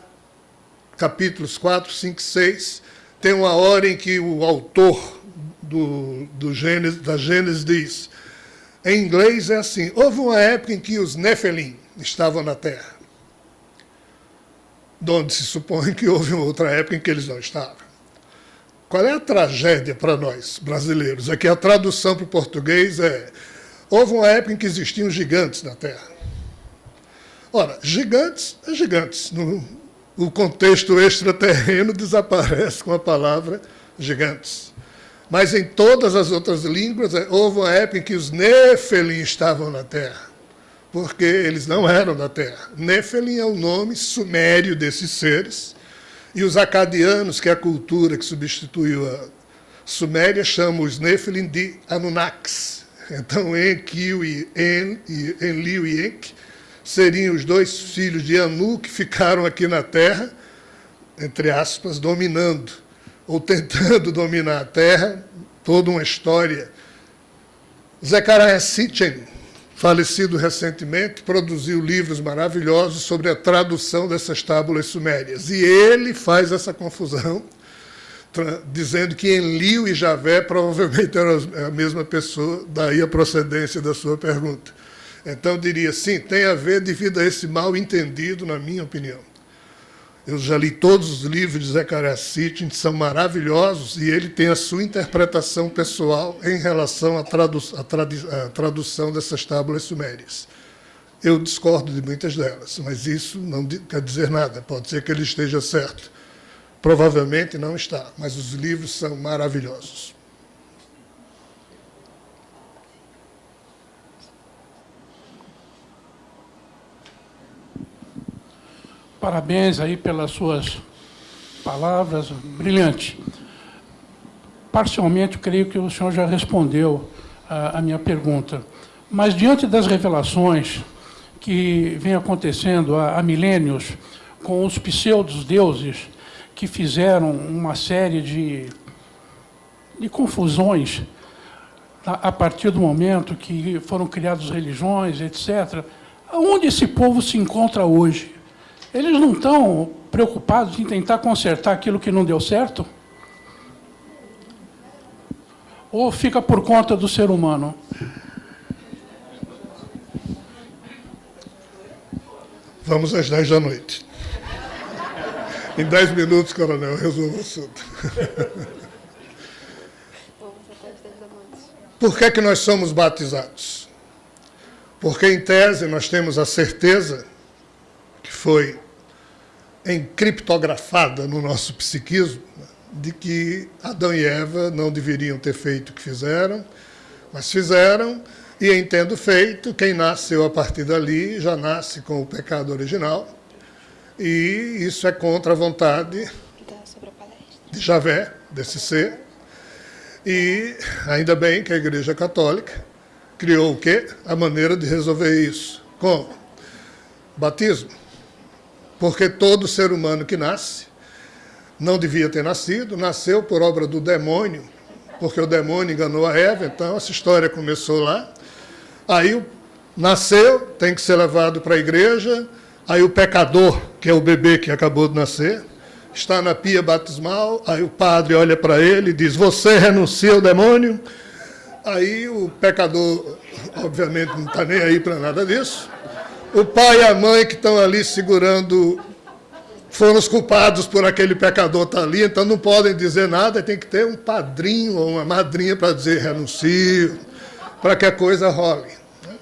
capítulos 4, 5, 6, tem uma hora em que o autor do, do Gênesis, da Gênesis diz, em inglês é assim, houve uma época em que os Nefelim, estavam na Terra. Donde se supõe que houve uma outra época em que eles não estavam. Qual é a tragédia para nós, brasileiros? É que a tradução para o português é houve uma época em que existiam gigantes na Terra. Ora, gigantes é gigantes. No, o contexto extraterreno desaparece com a palavra gigantes. Mas em todas as outras línguas, é, houve uma época em que os Nefelim estavam na Terra porque eles não eram da Terra. Nephilim é o nome sumério desses seres, e os acadianos, que é a cultura que substituiu a Suméria, chamam os Nephilim de Anunnakis. Então, Enkiu e, en, Enlil e Enki seriam os dois filhos de Anu que ficaram aqui na Terra, entre aspas, dominando, ou tentando dominar a Terra, toda uma história. Zechariah Sitchin, falecido recentemente, produziu livros maravilhosos sobre a tradução dessas tábuas sumérias. E ele faz essa confusão, dizendo que Enlil e Javé provavelmente eram a mesma pessoa, daí a procedência da sua pergunta. Então, diria, sim, tem a ver devido a esse mal entendido, na minha opinião. Eu já li todos os livros de Zechariah Sitchin, são maravilhosos, e ele tem a sua interpretação pessoal em relação à, tradu à tradução dessas tábuas sumérias. Eu discordo de muitas delas, mas isso não quer dizer nada. Pode ser que ele esteja certo. Provavelmente não está, mas os livros são maravilhosos. Parabéns aí pelas suas palavras, brilhante. Parcialmente, creio que o senhor já respondeu a, a minha pergunta. Mas, diante das revelações que vem acontecendo há, há milênios com os pseudos-deuses que fizeram uma série de, de confusões a, a partir do momento que foram criadas religiões, etc., Onde esse povo se encontra hoje? Eles não estão preocupados em tentar consertar aquilo que não deu certo? Ou fica por conta do ser humano? Vamos às 10 da noite. Em 10 minutos, coronel, resolvo o assunto. Por que, que nós somos batizados? Porque, em tese, nós temos a certeza foi encriptografada no nosso psiquismo de que Adão e Eva não deveriam ter feito o que fizeram, mas fizeram, e em tendo feito, quem nasceu a partir dali já nasce com o pecado original, e isso é contra a vontade de Javé, desse ser, e ainda bem que a Igreja Católica criou o quê? A maneira de resolver isso. Como? Batismo. Porque todo ser humano que nasce não devia ter nascido, nasceu por obra do demônio, porque o demônio enganou a Eva, então essa história começou lá. Aí nasceu, tem que ser levado para a igreja, aí o pecador, que é o bebê que acabou de nascer, está na pia batismal, aí o padre olha para ele e diz, você renuncia ao demônio? Aí o pecador, obviamente, não está nem aí para nada disso. O pai e a mãe que estão ali segurando foram os culpados por aquele pecador estar tá ali, então não podem dizer nada, tem que ter um padrinho ou uma madrinha para dizer renuncio, para que a coisa role. Né?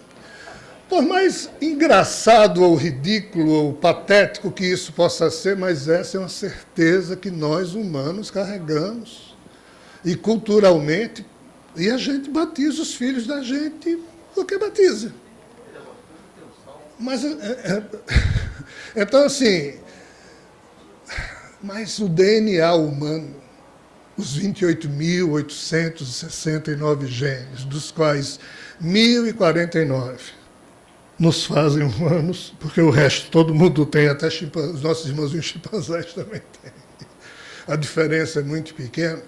Por mais engraçado ou ridículo ou patético que isso possa ser, mas essa é uma certeza que nós humanos carregamos. E culturalmente, e a gente batiza os filhos da gente porque batiza. Mas, é, é, então, assim, mas o DNA humano, os 28.869 genes, dos quais 1.049 nos fazem humanos, porque o resto todo mundo tem, até os nossos irmãozinhos chimpanzés também têm. A diferença é muito pequena.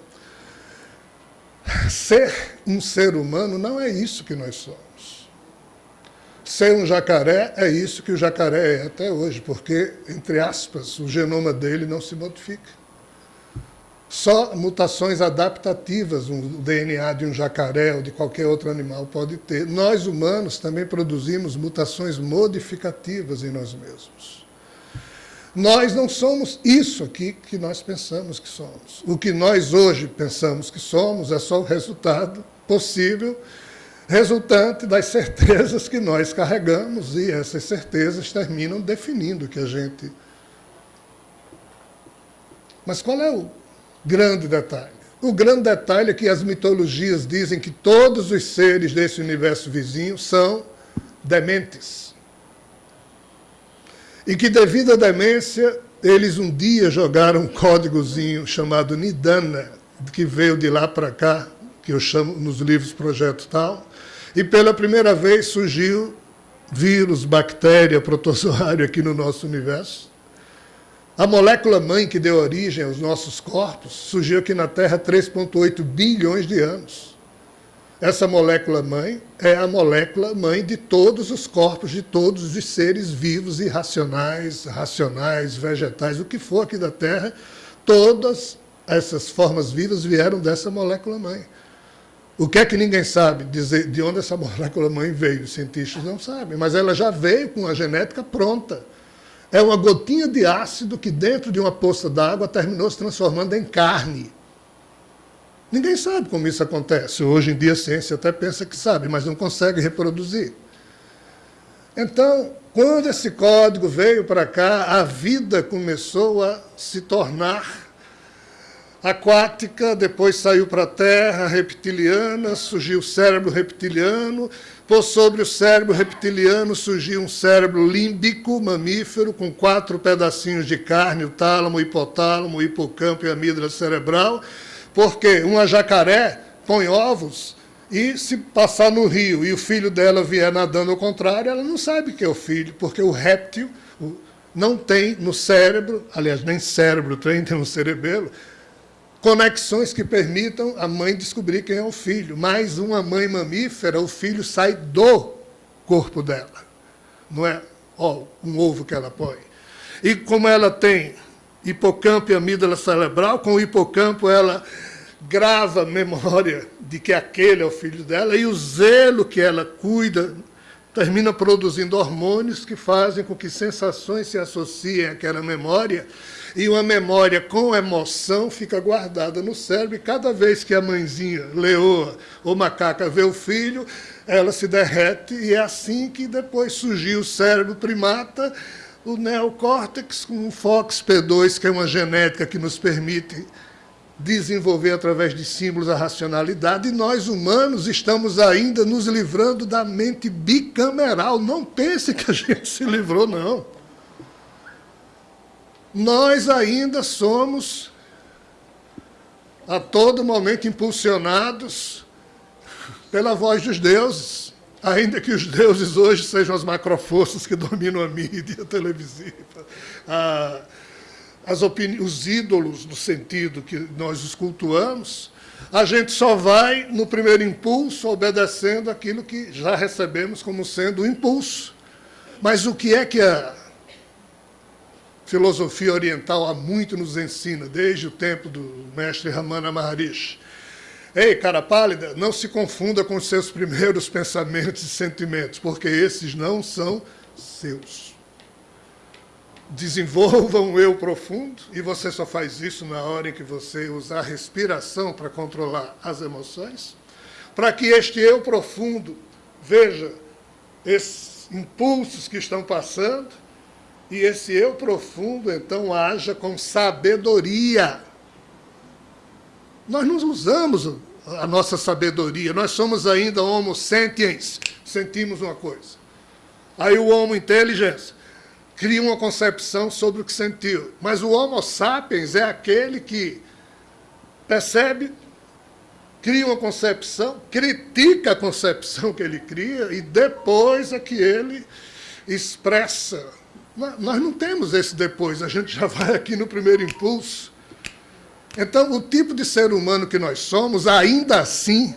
Ser um ser humano não é isso que nós somos. Ser um jacaré é isso que o jacaré é até hoje, porque, entre aspas, o genoma dele não se modifica. Só mutações adaptativas o DNA de um jacaré ou de qualquer outro animal pode ter. Nós, humanos, também produzimos mutações modificativas em nós mesmos. Nós não somos isso aqui que nós pensamos que somos. O que nós hoje pensamos que somos é só o resultado possível resultante das certezas que nós carregamos, e essas certezas terminam definindo que a gente... Mas qual é o grande detalhe? O grande detalhe é que as mitologias dizem que todos os seres desse universo vizinho são dementes. E que, devido à demência, eles um dia jogaram um códigozinho chamado Nidana, que veio de lá para cá, que eu chamo nos livros Projeto Tal, e pela primeira vez surgiu vírus, bactéria, protozoário aqui no nosso universo. A molécula mãe que deu origem aos nossos corpos surgiu aqui na Terra há 3,8 bilhões de anos. Essa molécula mãe é a molécula mãe de todos os corpos, de todos os seres vivos e racionais, racionais, vegetais, o que for aqui da Terra, todas essas formas vivas vieram dessa molécula mãe. O que é que ninguém sabe dizer de onde essa molécula-mãe veio? Os cientistas não sabem, mas ela já veio com a genética pronta. É uma gotinha de ácido que dentro de uma poça d'água terminou se transformando em carne. Ninguém sabe como isso acontece. Hoje em dia a ciência até pensa que sabe, mas não consegue reproduzir. Então, quando esse código veio para cá, a vida começou a se tornar aquática, depois saiu para a terra, reptiliana, surgiu o cérebro reptiliano, por sobre o cérebro reptiliano surgiu um cérebro límbico, mamífero, com quatro pedacinhos de carne, o tálamo, o hipotálamo, o hipocampo e a amígdala cerebral, porque uma jacaré põe ovos e se passar no rio e o filho dela vier nadando ao contrário, ela não sabe que é o filho, porque o réptil não tem no cérebro, aliás, nem cérebro tem, tem no cerebelo, conexões que permitam a mãe descobrir quem é o filho. Mais uma mãe mamífera, o filho sai do corpo dela. não é ó, um ovo que ela põe. E como ela tem hipocampo e amígdala cerebral, com o hipocampo ela grava memória de que aquele é o filho dela, e o zelo que ela cuida termina produzindo hormônios que fazem com que sensações se associem àquela memória, e uma memória com emoção fica guardada no cérebro, e cada vez que a mãezinha, leoa ou macaca vê o filho, ela se derrete, e é assim que depois surgiu o cérebro primata, o neocórtex com o FOXP2, que é uma genética que nos permite desenvolver através de símbolos a racionalidade, e nós humanos estamos ainda nos livrando da mente bicameral. Não pense que a gente se livrou, não. Nós ainda somos a todo momento impulsionados pela voz dos deuses, ainda que os deuses hoje sejam as macroforças que dominam a mídia televisiva. Ah, as os ídolos no sentido que nós os cultuamos, a gente só vai, no primeiro impulso, obedecendo aquilo que já recebemos como sendo o impulso. Mas o que é que a filosofia oriental há muito nos ensina, desde o tempo do mestre Ramana Maharishi? Ei, cara pálida, não se confunda com seus primeiros pensamentos e sentimentos, porque esses não são seus desenvolva um eu profundo, e você só faz isso na hora em que você usar a respiração para controlar as emoções, para que este eu profundo veja esses impulsos que estão passando, e esse eu profundo, então, haja com sabedoria. Nós não usamos a nossa sabedoria, nós somos ainda homo sentiens, sentimos uma coisa. Aí o homo inteligência cria uma concepção sobre o que sentiu. Mas o Homo sapiens é aquele que percebe, cria uma concepção, critica a concepção que ele cria e depois é que ele expressa. Nós não temos esse depois, a gente já vai aqui no primeiro impulso. Então, o tipo de ser humano que nós somos, ainda assim,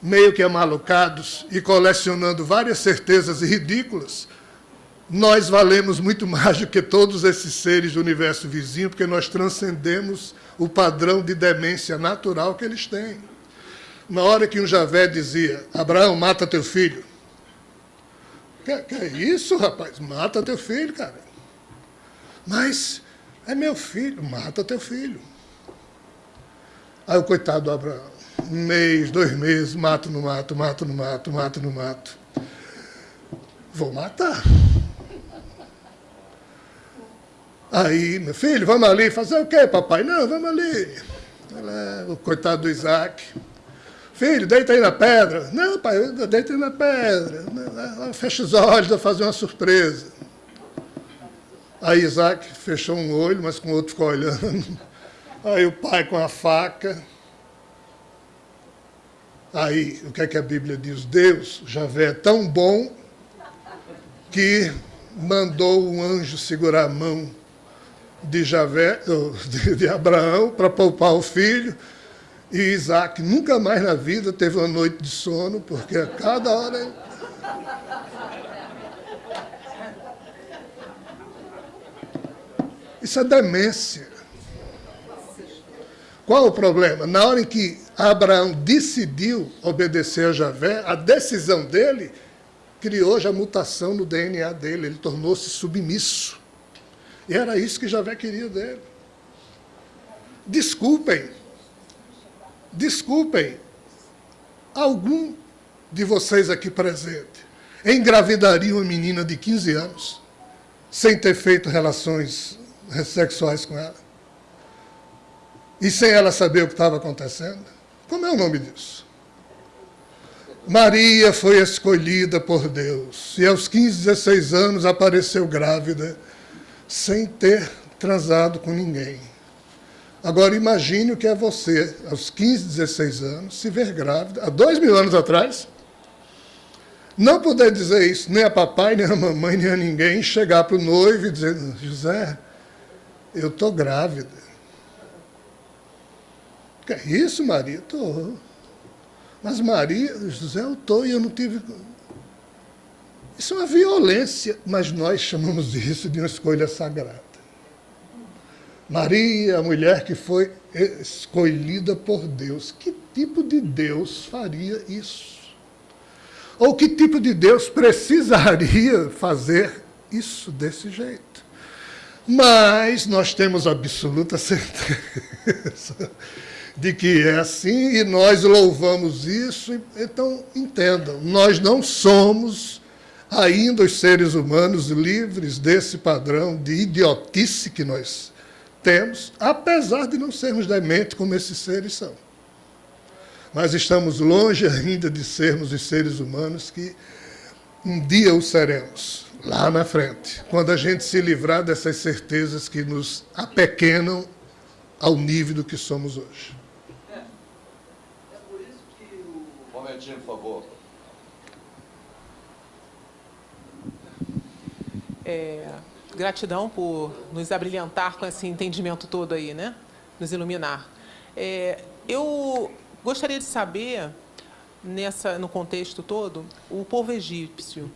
meio que amalucados e colecionando várias certezas ridículas, nós valemos muito mais do que todos esses seres do universo vizinho, porque nós transcendemos o padrão de demência natural que eles têm. Na hora que um Javé dizia, Abraão, mata teu filho. Que, que é isso, rapaz? Mata teu filho, cara. Mas é meu filho, mata teu filho. Aí o coitado do Abraão, um mês, dois meses, mato no mato, mato no mato, mato no mato. Vou matar. Aí, meu filho, vamos ali. Fazer o quê, papai? Não, vamos ali. O coitado do Isaac. Filho, deita aí na pedra. Não, pai, deita aí na pedra. Fecha os olhos, vou fazer uma surpresa. Aí Isaac fechou um olho, mas com o outro ficou olhando. Aí o pai com a faca. Aí, o que é que a Bíblia diz? Deus, Javé, é tão bom que mandou um anjo segurar a mão de, Javé, de Abraão para poupar o filho. E Isaac nunca mais na vida teve uma noite de sono, porque a cada hora. Isso é demência. Qual o problema? Na hora em que Abraão decidiu obedecer a Javé, a decisão dele criou já mutação no DNA dele, ele tornou-se submisso. E era isso que Javé queria dele. Desculpem, desculpem, algum de vocês aqui presente engravidaria uma menina de 15 anos sem ter feito relações sexuais com ela? E sem ela saber o que estava acontecendo? Como é o nome disso? Maria foi escolhida por Deus e aos 15, 16 anos apareceu grávida sem ter transado com ninguém. Agora imagine o que é você, aos 15, 16 anos, se ver grávida, há dois mil anos atrás, não poder dizer isso nem a papai, nem a mamãe, nem a ninguém, chegar para o noivo e dizer, José, eu estou grávida. Que é isso, Maria? Estou. Mas Maria, José, eu estou e eu não tive Isso é uma violência, mas nós chamamos isso de uma escolha sagrada. Maria, a mulher que foi escolhida por Deus. Que tipo de Deus faria isso? Ou que tipo de Deus precisaria fazer isso desse jeito? Mas nós temos absoluta certeza de que é assim e nós louvamos isso. Então, entendam, nós não somos ainda os seres humanos livres desse padrão de idiotice que nós temos, apesar de não sermos dementes como esses seres são. Mas estamos longe ainda de sermos os seres humanos que um dia o seremos, lá na frente, quando a gente se livrar dessas certezas que nos apequenam ao nível do que somos hoje. É, é por isso que o... Um momentinho, por favor. É, gratidão por nos abrilhantar com esse entendimento todo aí, né? Nos iluminar. É, eu gostaria de saber, nessa, no contexto todo, o povo egípcio,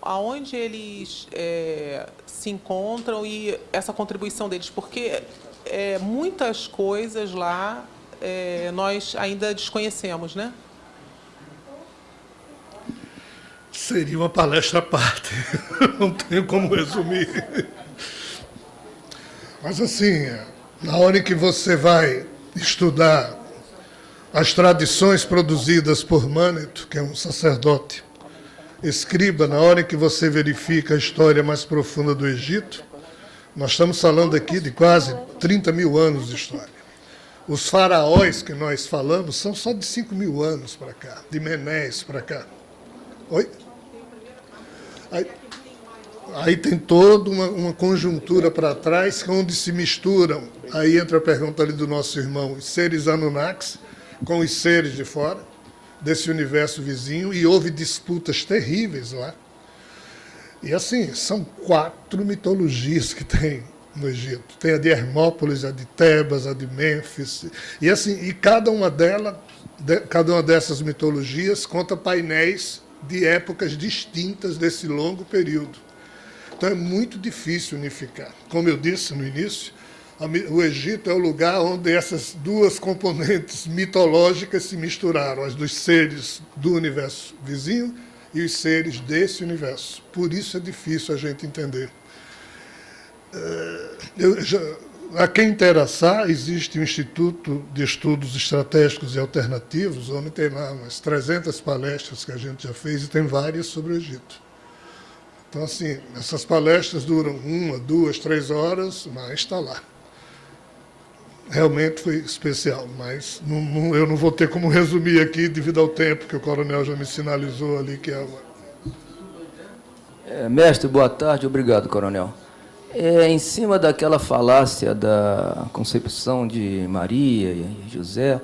aonde eles é, se encontram e essa contribuição deles, porque é, muitas coisas lá é, nós ainda desconhecemos, né? Seria uma palestra à parte, não tenho como resumir. Mas assim, na hora em que você vai estudar as tradições produzidas por Maneto, que é um sacerdote, escriba, na hora em que você verifica a história mais profunda do Egito, nós estamos falando aqui de quase 30 mil anos de história. Os faraós que nós falamos são só de 5 mil anos para cá, de Menéis para cá. Oi? Aí, aí tem toda uma, uma conjuntura para trás, onde se misturam. Aí entra a pergunta ali do nosso irmão, os seres Anunnakis com os seres de fora, desse universo vizinho, e houve disputas terríveis lá. E assim, são quatro mitologias que tem no Egito. Tem a de Hermópolis, a de Tebas, a de Mênfis. E assim, e cada uma delas, de, cada uma dessas mitologias conta painéis de épocas distintas desse longo período. Então é muito difícil unificar. Como eu disse no início, o Egito é o lugar onde essas duas componentes mitológicas se misturaram, as dos seres do universo vizinho e os seres desse universo. Por isso é difícil a gente entender. É, eu já, a quem interessar, existe o Instituto de Estudos Estratégicos e Alternativos, onde tem lá umas 300 palestras que a gente já fez e tem várias sobre o Egito. Então, assim, essas palestras duram uma, duas, três horas, mas está lá. Realmente foi especial, mas não, não, eu não vou ter como resumir aqui devido ao tempo que o coronel já me sinalizou ali que é. É, mestre, boa tarde. Obrigado, coronel. É, em cima daquela falácia da concepção de Maria e José,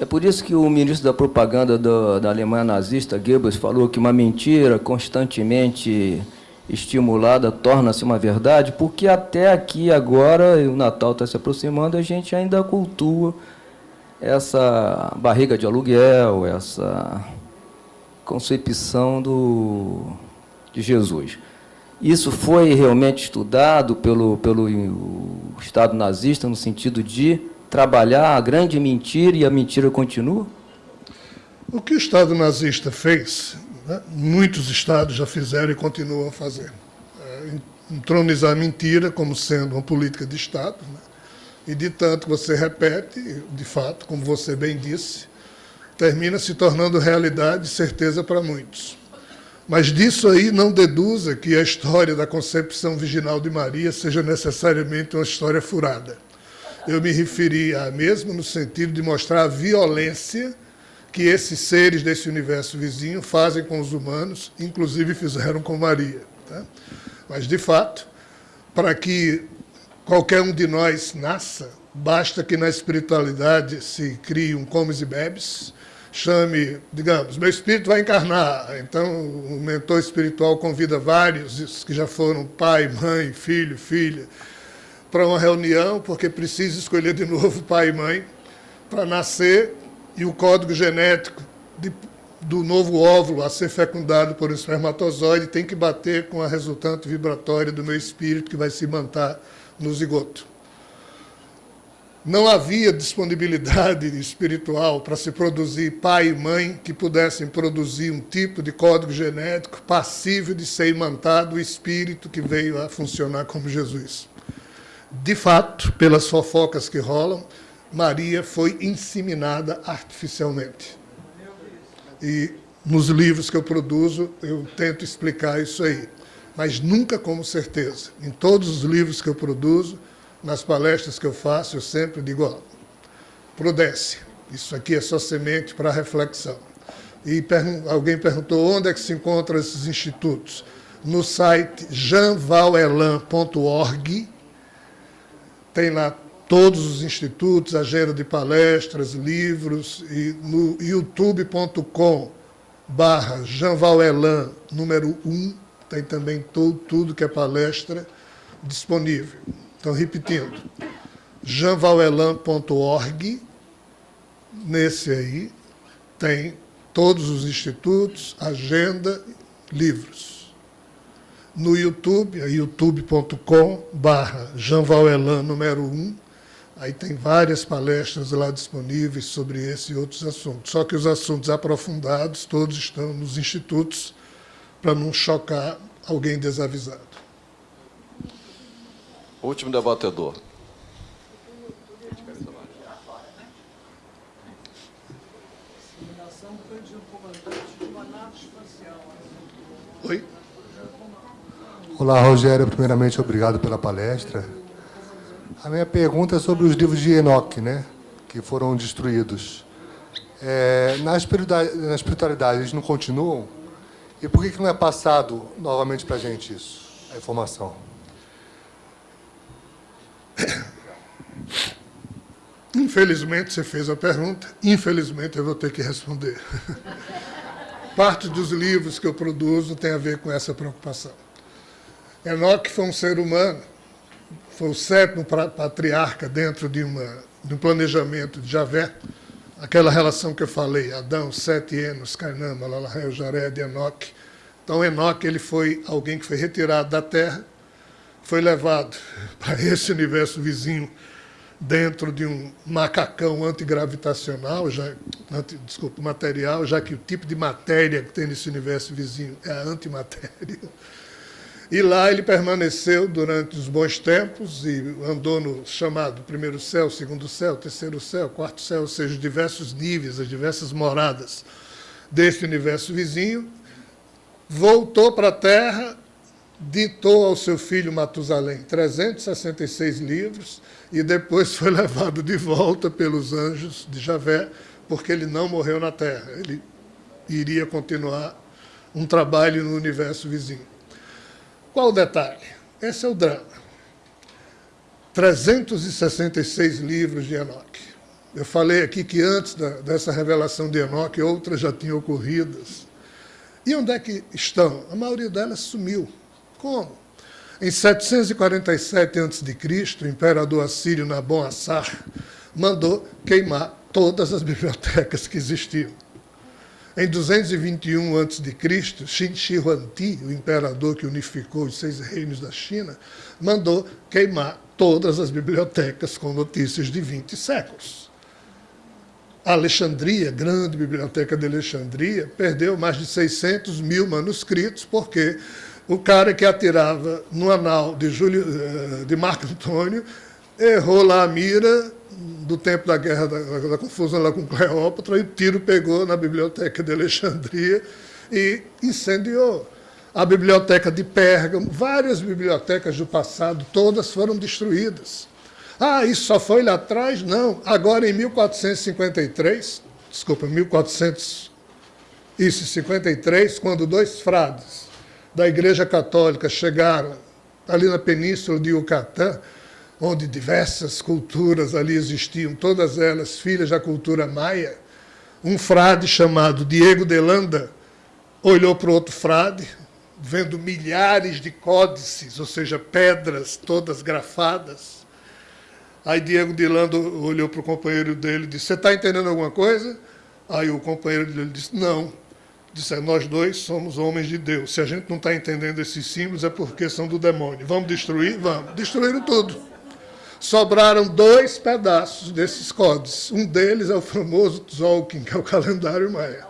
é por isso que o ministro da propaganda do, da Alemanha nazista, Goebbels, falou que uma mentira constantemente estimulada torna-se uma verdade, porque até aqui agora, o Natal está se aproximando, a gente ainda cultua essa barriga de aluguel, essa concepção do, de Jesus. Isso foi realmente estudado pelo, pelo Estado nazista no sentido de trabalhar a grande mentira e a mentira continua? O que o Estado nazista fez, né, muitos Estados já fizeram e continuam a fazer. É, entronizar a mentira como sendo uma política de Estado, né, e de tanto você repete, de fato, como você bem disse, termina se tornando realidade e certeza para muitos. Mas disso aí não deduza que a história da concepção virginal de Maria seja necessariamente uma história furada. Eu me referi a mesmo no sentido de mostrar a violência que esses seres desse universo vizinho fazem com os humanos, inclusive fizeram com Maria. Tá? Mas, de fato, para que qualquer um de nós nasça, basta que na espiritualidade se crie um comes e bebes, chame, digamos, meu espírito vai encarnar. Então, o mentor espiritual convida vários que já foram pai, mãe, filho, filha, para uma reunião, porque precisa escolher de novo pai e mãe para nascer, e o código genético de, do novo óvulo a ser fecundado por um espermatozoide tem que bater com a resultante vibratória do meu espírito que vai se manter no zigoto. Não havia disponibilidade espiritual para se produzir pai e mãe que pudessem produzir um tipo de código genético passível de ser imantado o espírito que veio a funcionar como Jesus. De fato, pelas fofocas que rolam, Maria foi inseminada artificialmente. E nos livros que eu produzo, eu tento explicar isso aí. Mas nunca como certeza. Em todos os livros que eu produzo, nas palestras que eu faço, eu sempre digo, ó, prudência. Isso aqui é só semente para reflexão. E alguém perguntou onde é que se encontram esses institutos. No site janvalelan.org, tem lá todos os institutos, agenda de palestras, livros, e no youtube.com barra janvalelan, número 1, tem também todo, tudo que é palestra disponível. Então, repetindo, janvalelan.org, nesse aí, tem todos os institutos, agenda, livros no YouTube, é youtube.com barra número 1. Aí tem várias palestras lá disponíveis sobre esse e outros assuntos. Só que os assuntos aprofundados todos estão nos institutos para não chocar alguém desavisado. Último debatedor. Oi? Olá, Rogério. Primeiramente, obrigado pela palestra. A minha pergunta é sobre os livros de Enoch, né, que foram destruídos. É, na, espiritualidade, na espiritualidade, eles não continuam? E por que, que não é passado novamente para a gente isso, a informação? Infelizmente, você fez a pergunta. Infelizmente, eu vou ter que responder. Parte dos livros que eu produzo tem a ver com essa preocupação. Enoque foi um ser humano, foi o sétimo patriarca dentro de, uma, de um planejamento de Javé, aquela relação que eu falei, Adão, Sete, Enos, Cainã, Malalahel, Jared, Enoque. Então, Enoque ele foi alguém que foi retirado da terra, foi levado para esse universo vizinho dentro de um macacão antigravitacional, já, anti, desculpa, material, já que o tipo de matéria que tem nesse universo vizinho é a antimatéria. E lá ele permaneceu durante os bons tempos e andou no chamado primeiro céu, segundo céu, terceiro céu, quarto céu, ou seja, diversos níveis, as diversas moradas deste universo vizinho. Voltou para a Terra, ditou ao seu filho Matusalém 366 livros e depois foi levado de volta pelos anjos de Javé, porque ele não morreu na Terra. Ele iria continuar um trabalho no universo vizinho. Qual o detalhe? Esse é o drama. 366 livros de Enoque. Eu falei aqui que antes da, dessa revelação de Enoque, outras já tinham ocorrido. E onde é que estão? A maioria delas sumiu. Como? Em 747 a.C., o imperador assírio Nabon Assar mandou queimar todas as bibliotecas que existiam. Em 221 a.C., Xin Shi Huangdi, o imperador que unificou os seis reinos da China, mandou queimar todas as bibliotecas com notícias de 20 séculos. A Alexandria, grande biblioteca de Alexandria, perdeu mais de 600 mil manuscritos, porque o cara que atirava no anal de, Júlio, eh, de Marco Antônio errou lá a mira do tempo da guerra, da, da, confusão lá com Cleópatra, e o tiro pegou na biblioteca de Alexandria e incendiou. A biblioteca de Pérgamo, várias bibliotecas do passado, todas foram destruídas. Ah, isso só foi lá atrás? Não. Agora, em 1453, desculpa, 1453, quando dois frades da Igreja Católica chegaram ali na península de Yucatán, onde diversas culturas ali existiam, todas elas filhas da cultura maia, um frade chamado Diego de Landa olhou para outro frade, vendo milhares de códices, ou seja, pedras todas grafadas. Aí Diego de Landa olhou para o companheiro dele e disse, você está entendendo alguma coisa? Aí o companheiro dele disse, não. Disseram, nós dois somos homens de Deus. Se a gente não está entendendo esses símbolos, é porque são do demônio. Vamos destruir? Vamos. Destruíram tudo. Sobraram dois pedaços desses códigos. Um deles é o famoso Tzolk'in, que é o calendário maia.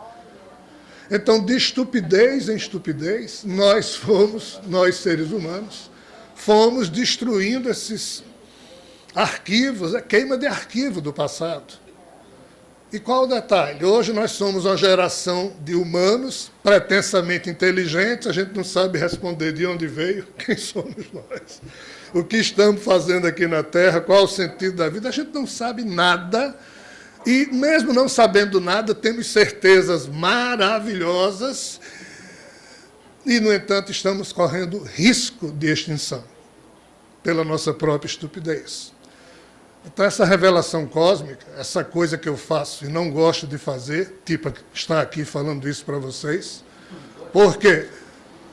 Então, de estupidez em estupidez, nós fomos, nós seres humanos, fomos destruindo esses arquivos, a queima de arquivo do passado. E qual o detalhe? Hoje nós somos uma geração de humanos pretensamente inteligentes, a gente não sabe responder de onde veio, quem somos nós, o que estamos fazendo aqui na Terra, qual o sentido da vida, a gente não sabe nada, e mesmo não sabendo nada, temos certezas maravilhosas, e, no entanto, estamos correndo risco de extinção pela nossa própria estupidez. Então, essa revelação cósmica, essa coisa que eu faço e não gosto de fazer, tipo estar aqui falando isso para vocês, por quê?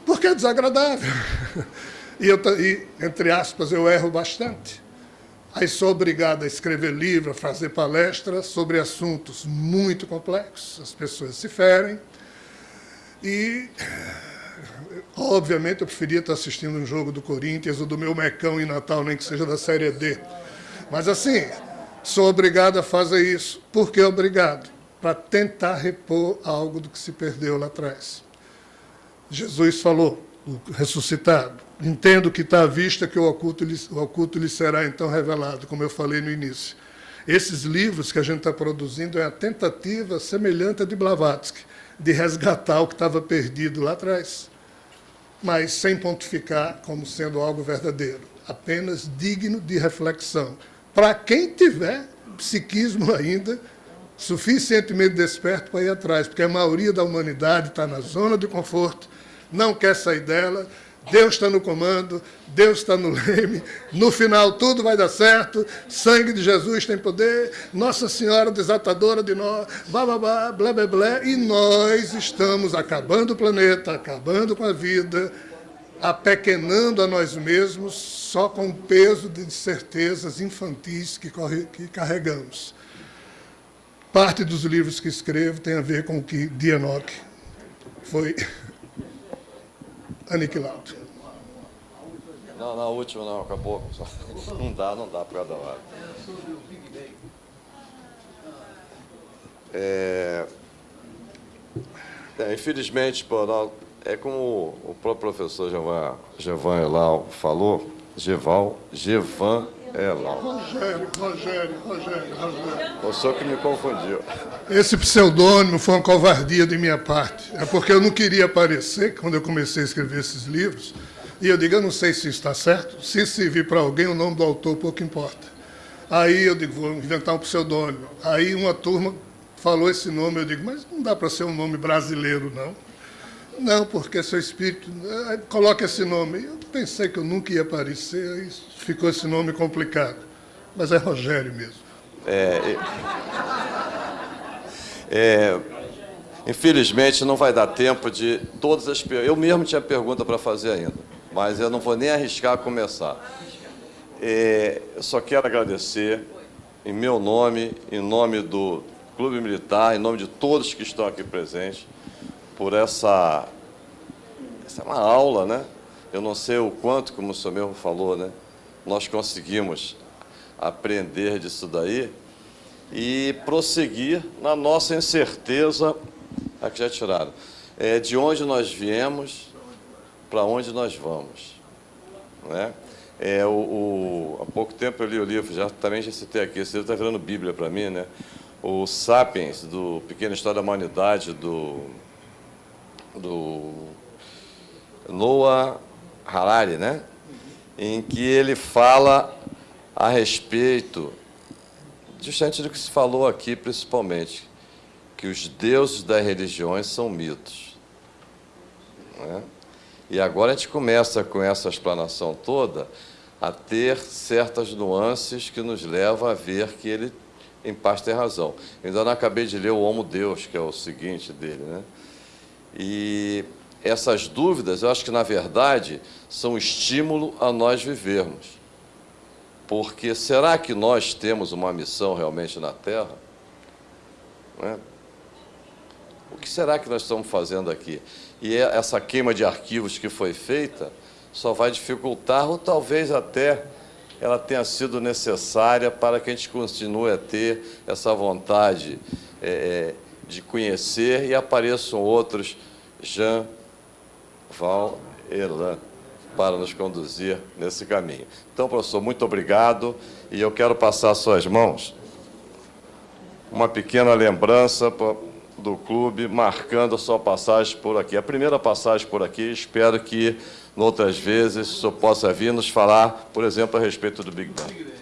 Porque é desagradável. E, eu, e, entre aspas, eu erro bastante. Aí sou obrigado a escrever livro, a fazer palestras sobre assuntos muito complexos, as pessoas se ferem. E, obviamente, eu preferia estar assistindo um jogo do Corinthians ou do meu Mecão em Natal, nem que seja da Série D. Mas assim, sou obrigado a fazer isso. Por que obrigado? Para tentar repor algo do que se perdeu lá atrás. Jesus falou, o ressuscitado, entendo que está à vista que o oculto, lhe, o oculto lhe será então revelado, como eu falei no início. Esses livros que a gente está produzindo é a tentativa semelhante à de Blavatsky, de resgatar o que estava perdido lá atrás, mas sem pontificar como sendo algo verdadeiro, apenas digno de reflexão para quem tiver psiquismo ainda suficientemente desperto para ir atrás, porque a maioria da humanidade está na zona de conforto, não quer sair dela, Deus está no comando, Deus está no leme, no final tudo vai dar certo, sangue de Jesus tem poder, Nossa Senhora desatadora de nós, blá, blá, blá, blá, blá, blá, e nós estamos acabando o planeta, acabando com a vida, apequenando a nós mesmos só com o peso de certezas infantis que, corre, que carregamos. Parte dos livros que escrevo tem a ver com o que Dianoc foi aniquilado. Não, na última não, acabou. Não dá, não dá para cada hora. É, é, infelizmente, pô, é como o próprio professor Jevan, Jevan Elal falou, Geval, Gevan Elal. Rogério, Rogério, Rogério, Rogério. O senhor que me confundiu. Esse pseudônimo foi uma covardia de minha parte. É porque eu não queria aparecer quando eu comecei a escrever esses livros. E eu digo, eu não sei se está certo. Se servir para alguém, o nome do autor pouco importa. Aí eu digo, vou inventar um pseudônimo. Aí uma turma falou esse nome, eu digo, mas não dá para ser um nome brasileiro, não. Não, porque seu espírito. Eh, coloca esse nome. Eu pensei que eu nunca ia aparecer, aí ficou esse nome complicado. Mas é Rogério mesmo. É, é, infelizmente não vai dar tempo de todas as perguntas. Eu mesmo tinha pergunta para fazer ainda, mas eu não vou nem arriscar a começar. É, eu só quero agradecer, em meu nome, em nome do Clube Militar, em nome de todos que estão aqui presentes, por essa. Essa é uma aula, né? Eu não sei o quanto, como o senhor mesmo falou, né? Nós conseguimos aprender disso daí e prosseguir na nossa incerteza. Aqui já tiraram. É, de onde nós viemos, para onde nós vamos. Né? É, o, o, há pouco tempo eu li o livro, já, também já citei aqui, esse livro está virando Bíblia para mim, né? o Sapiens, do Pequena História da Humanidade, do do Noah Harari, né? em que ele fala a respeito, justamente do que se falou aqui, principalmente, que os deuses das religiões são mitos. Né? E agora a gente começa com essa explanação toda a ter certas nuances que nos levam a ver que ele, em parte, tem razão. Ainda não acabei de ler o Homo Deus, que é o seguinte dele, né? E essas dúvidas, eu acho que, na verdade, são estímulo a nós vivermos. Porque será que nós temos uma missão realmente na Terra? É? o que será que nós estamos fazendo aqui? E é essa queima de arquivos que foi feita só vai dificultar, ou talvez até ela tenha sido necessária para que a gente continue a ter essa vontade é, de conhecer e apareçam outros Jean Val Elan para nos conduzir nesse caminho. Então, professor, muito obrigado e eu quero passar às suas mãos uma pequena lembrança do clube marcando a sua passagem por aqui. A primeira passagem por aqui, espero que, outras vezes, o senhor possa vir nos falar, por exemplo, a respeito do Big Bang.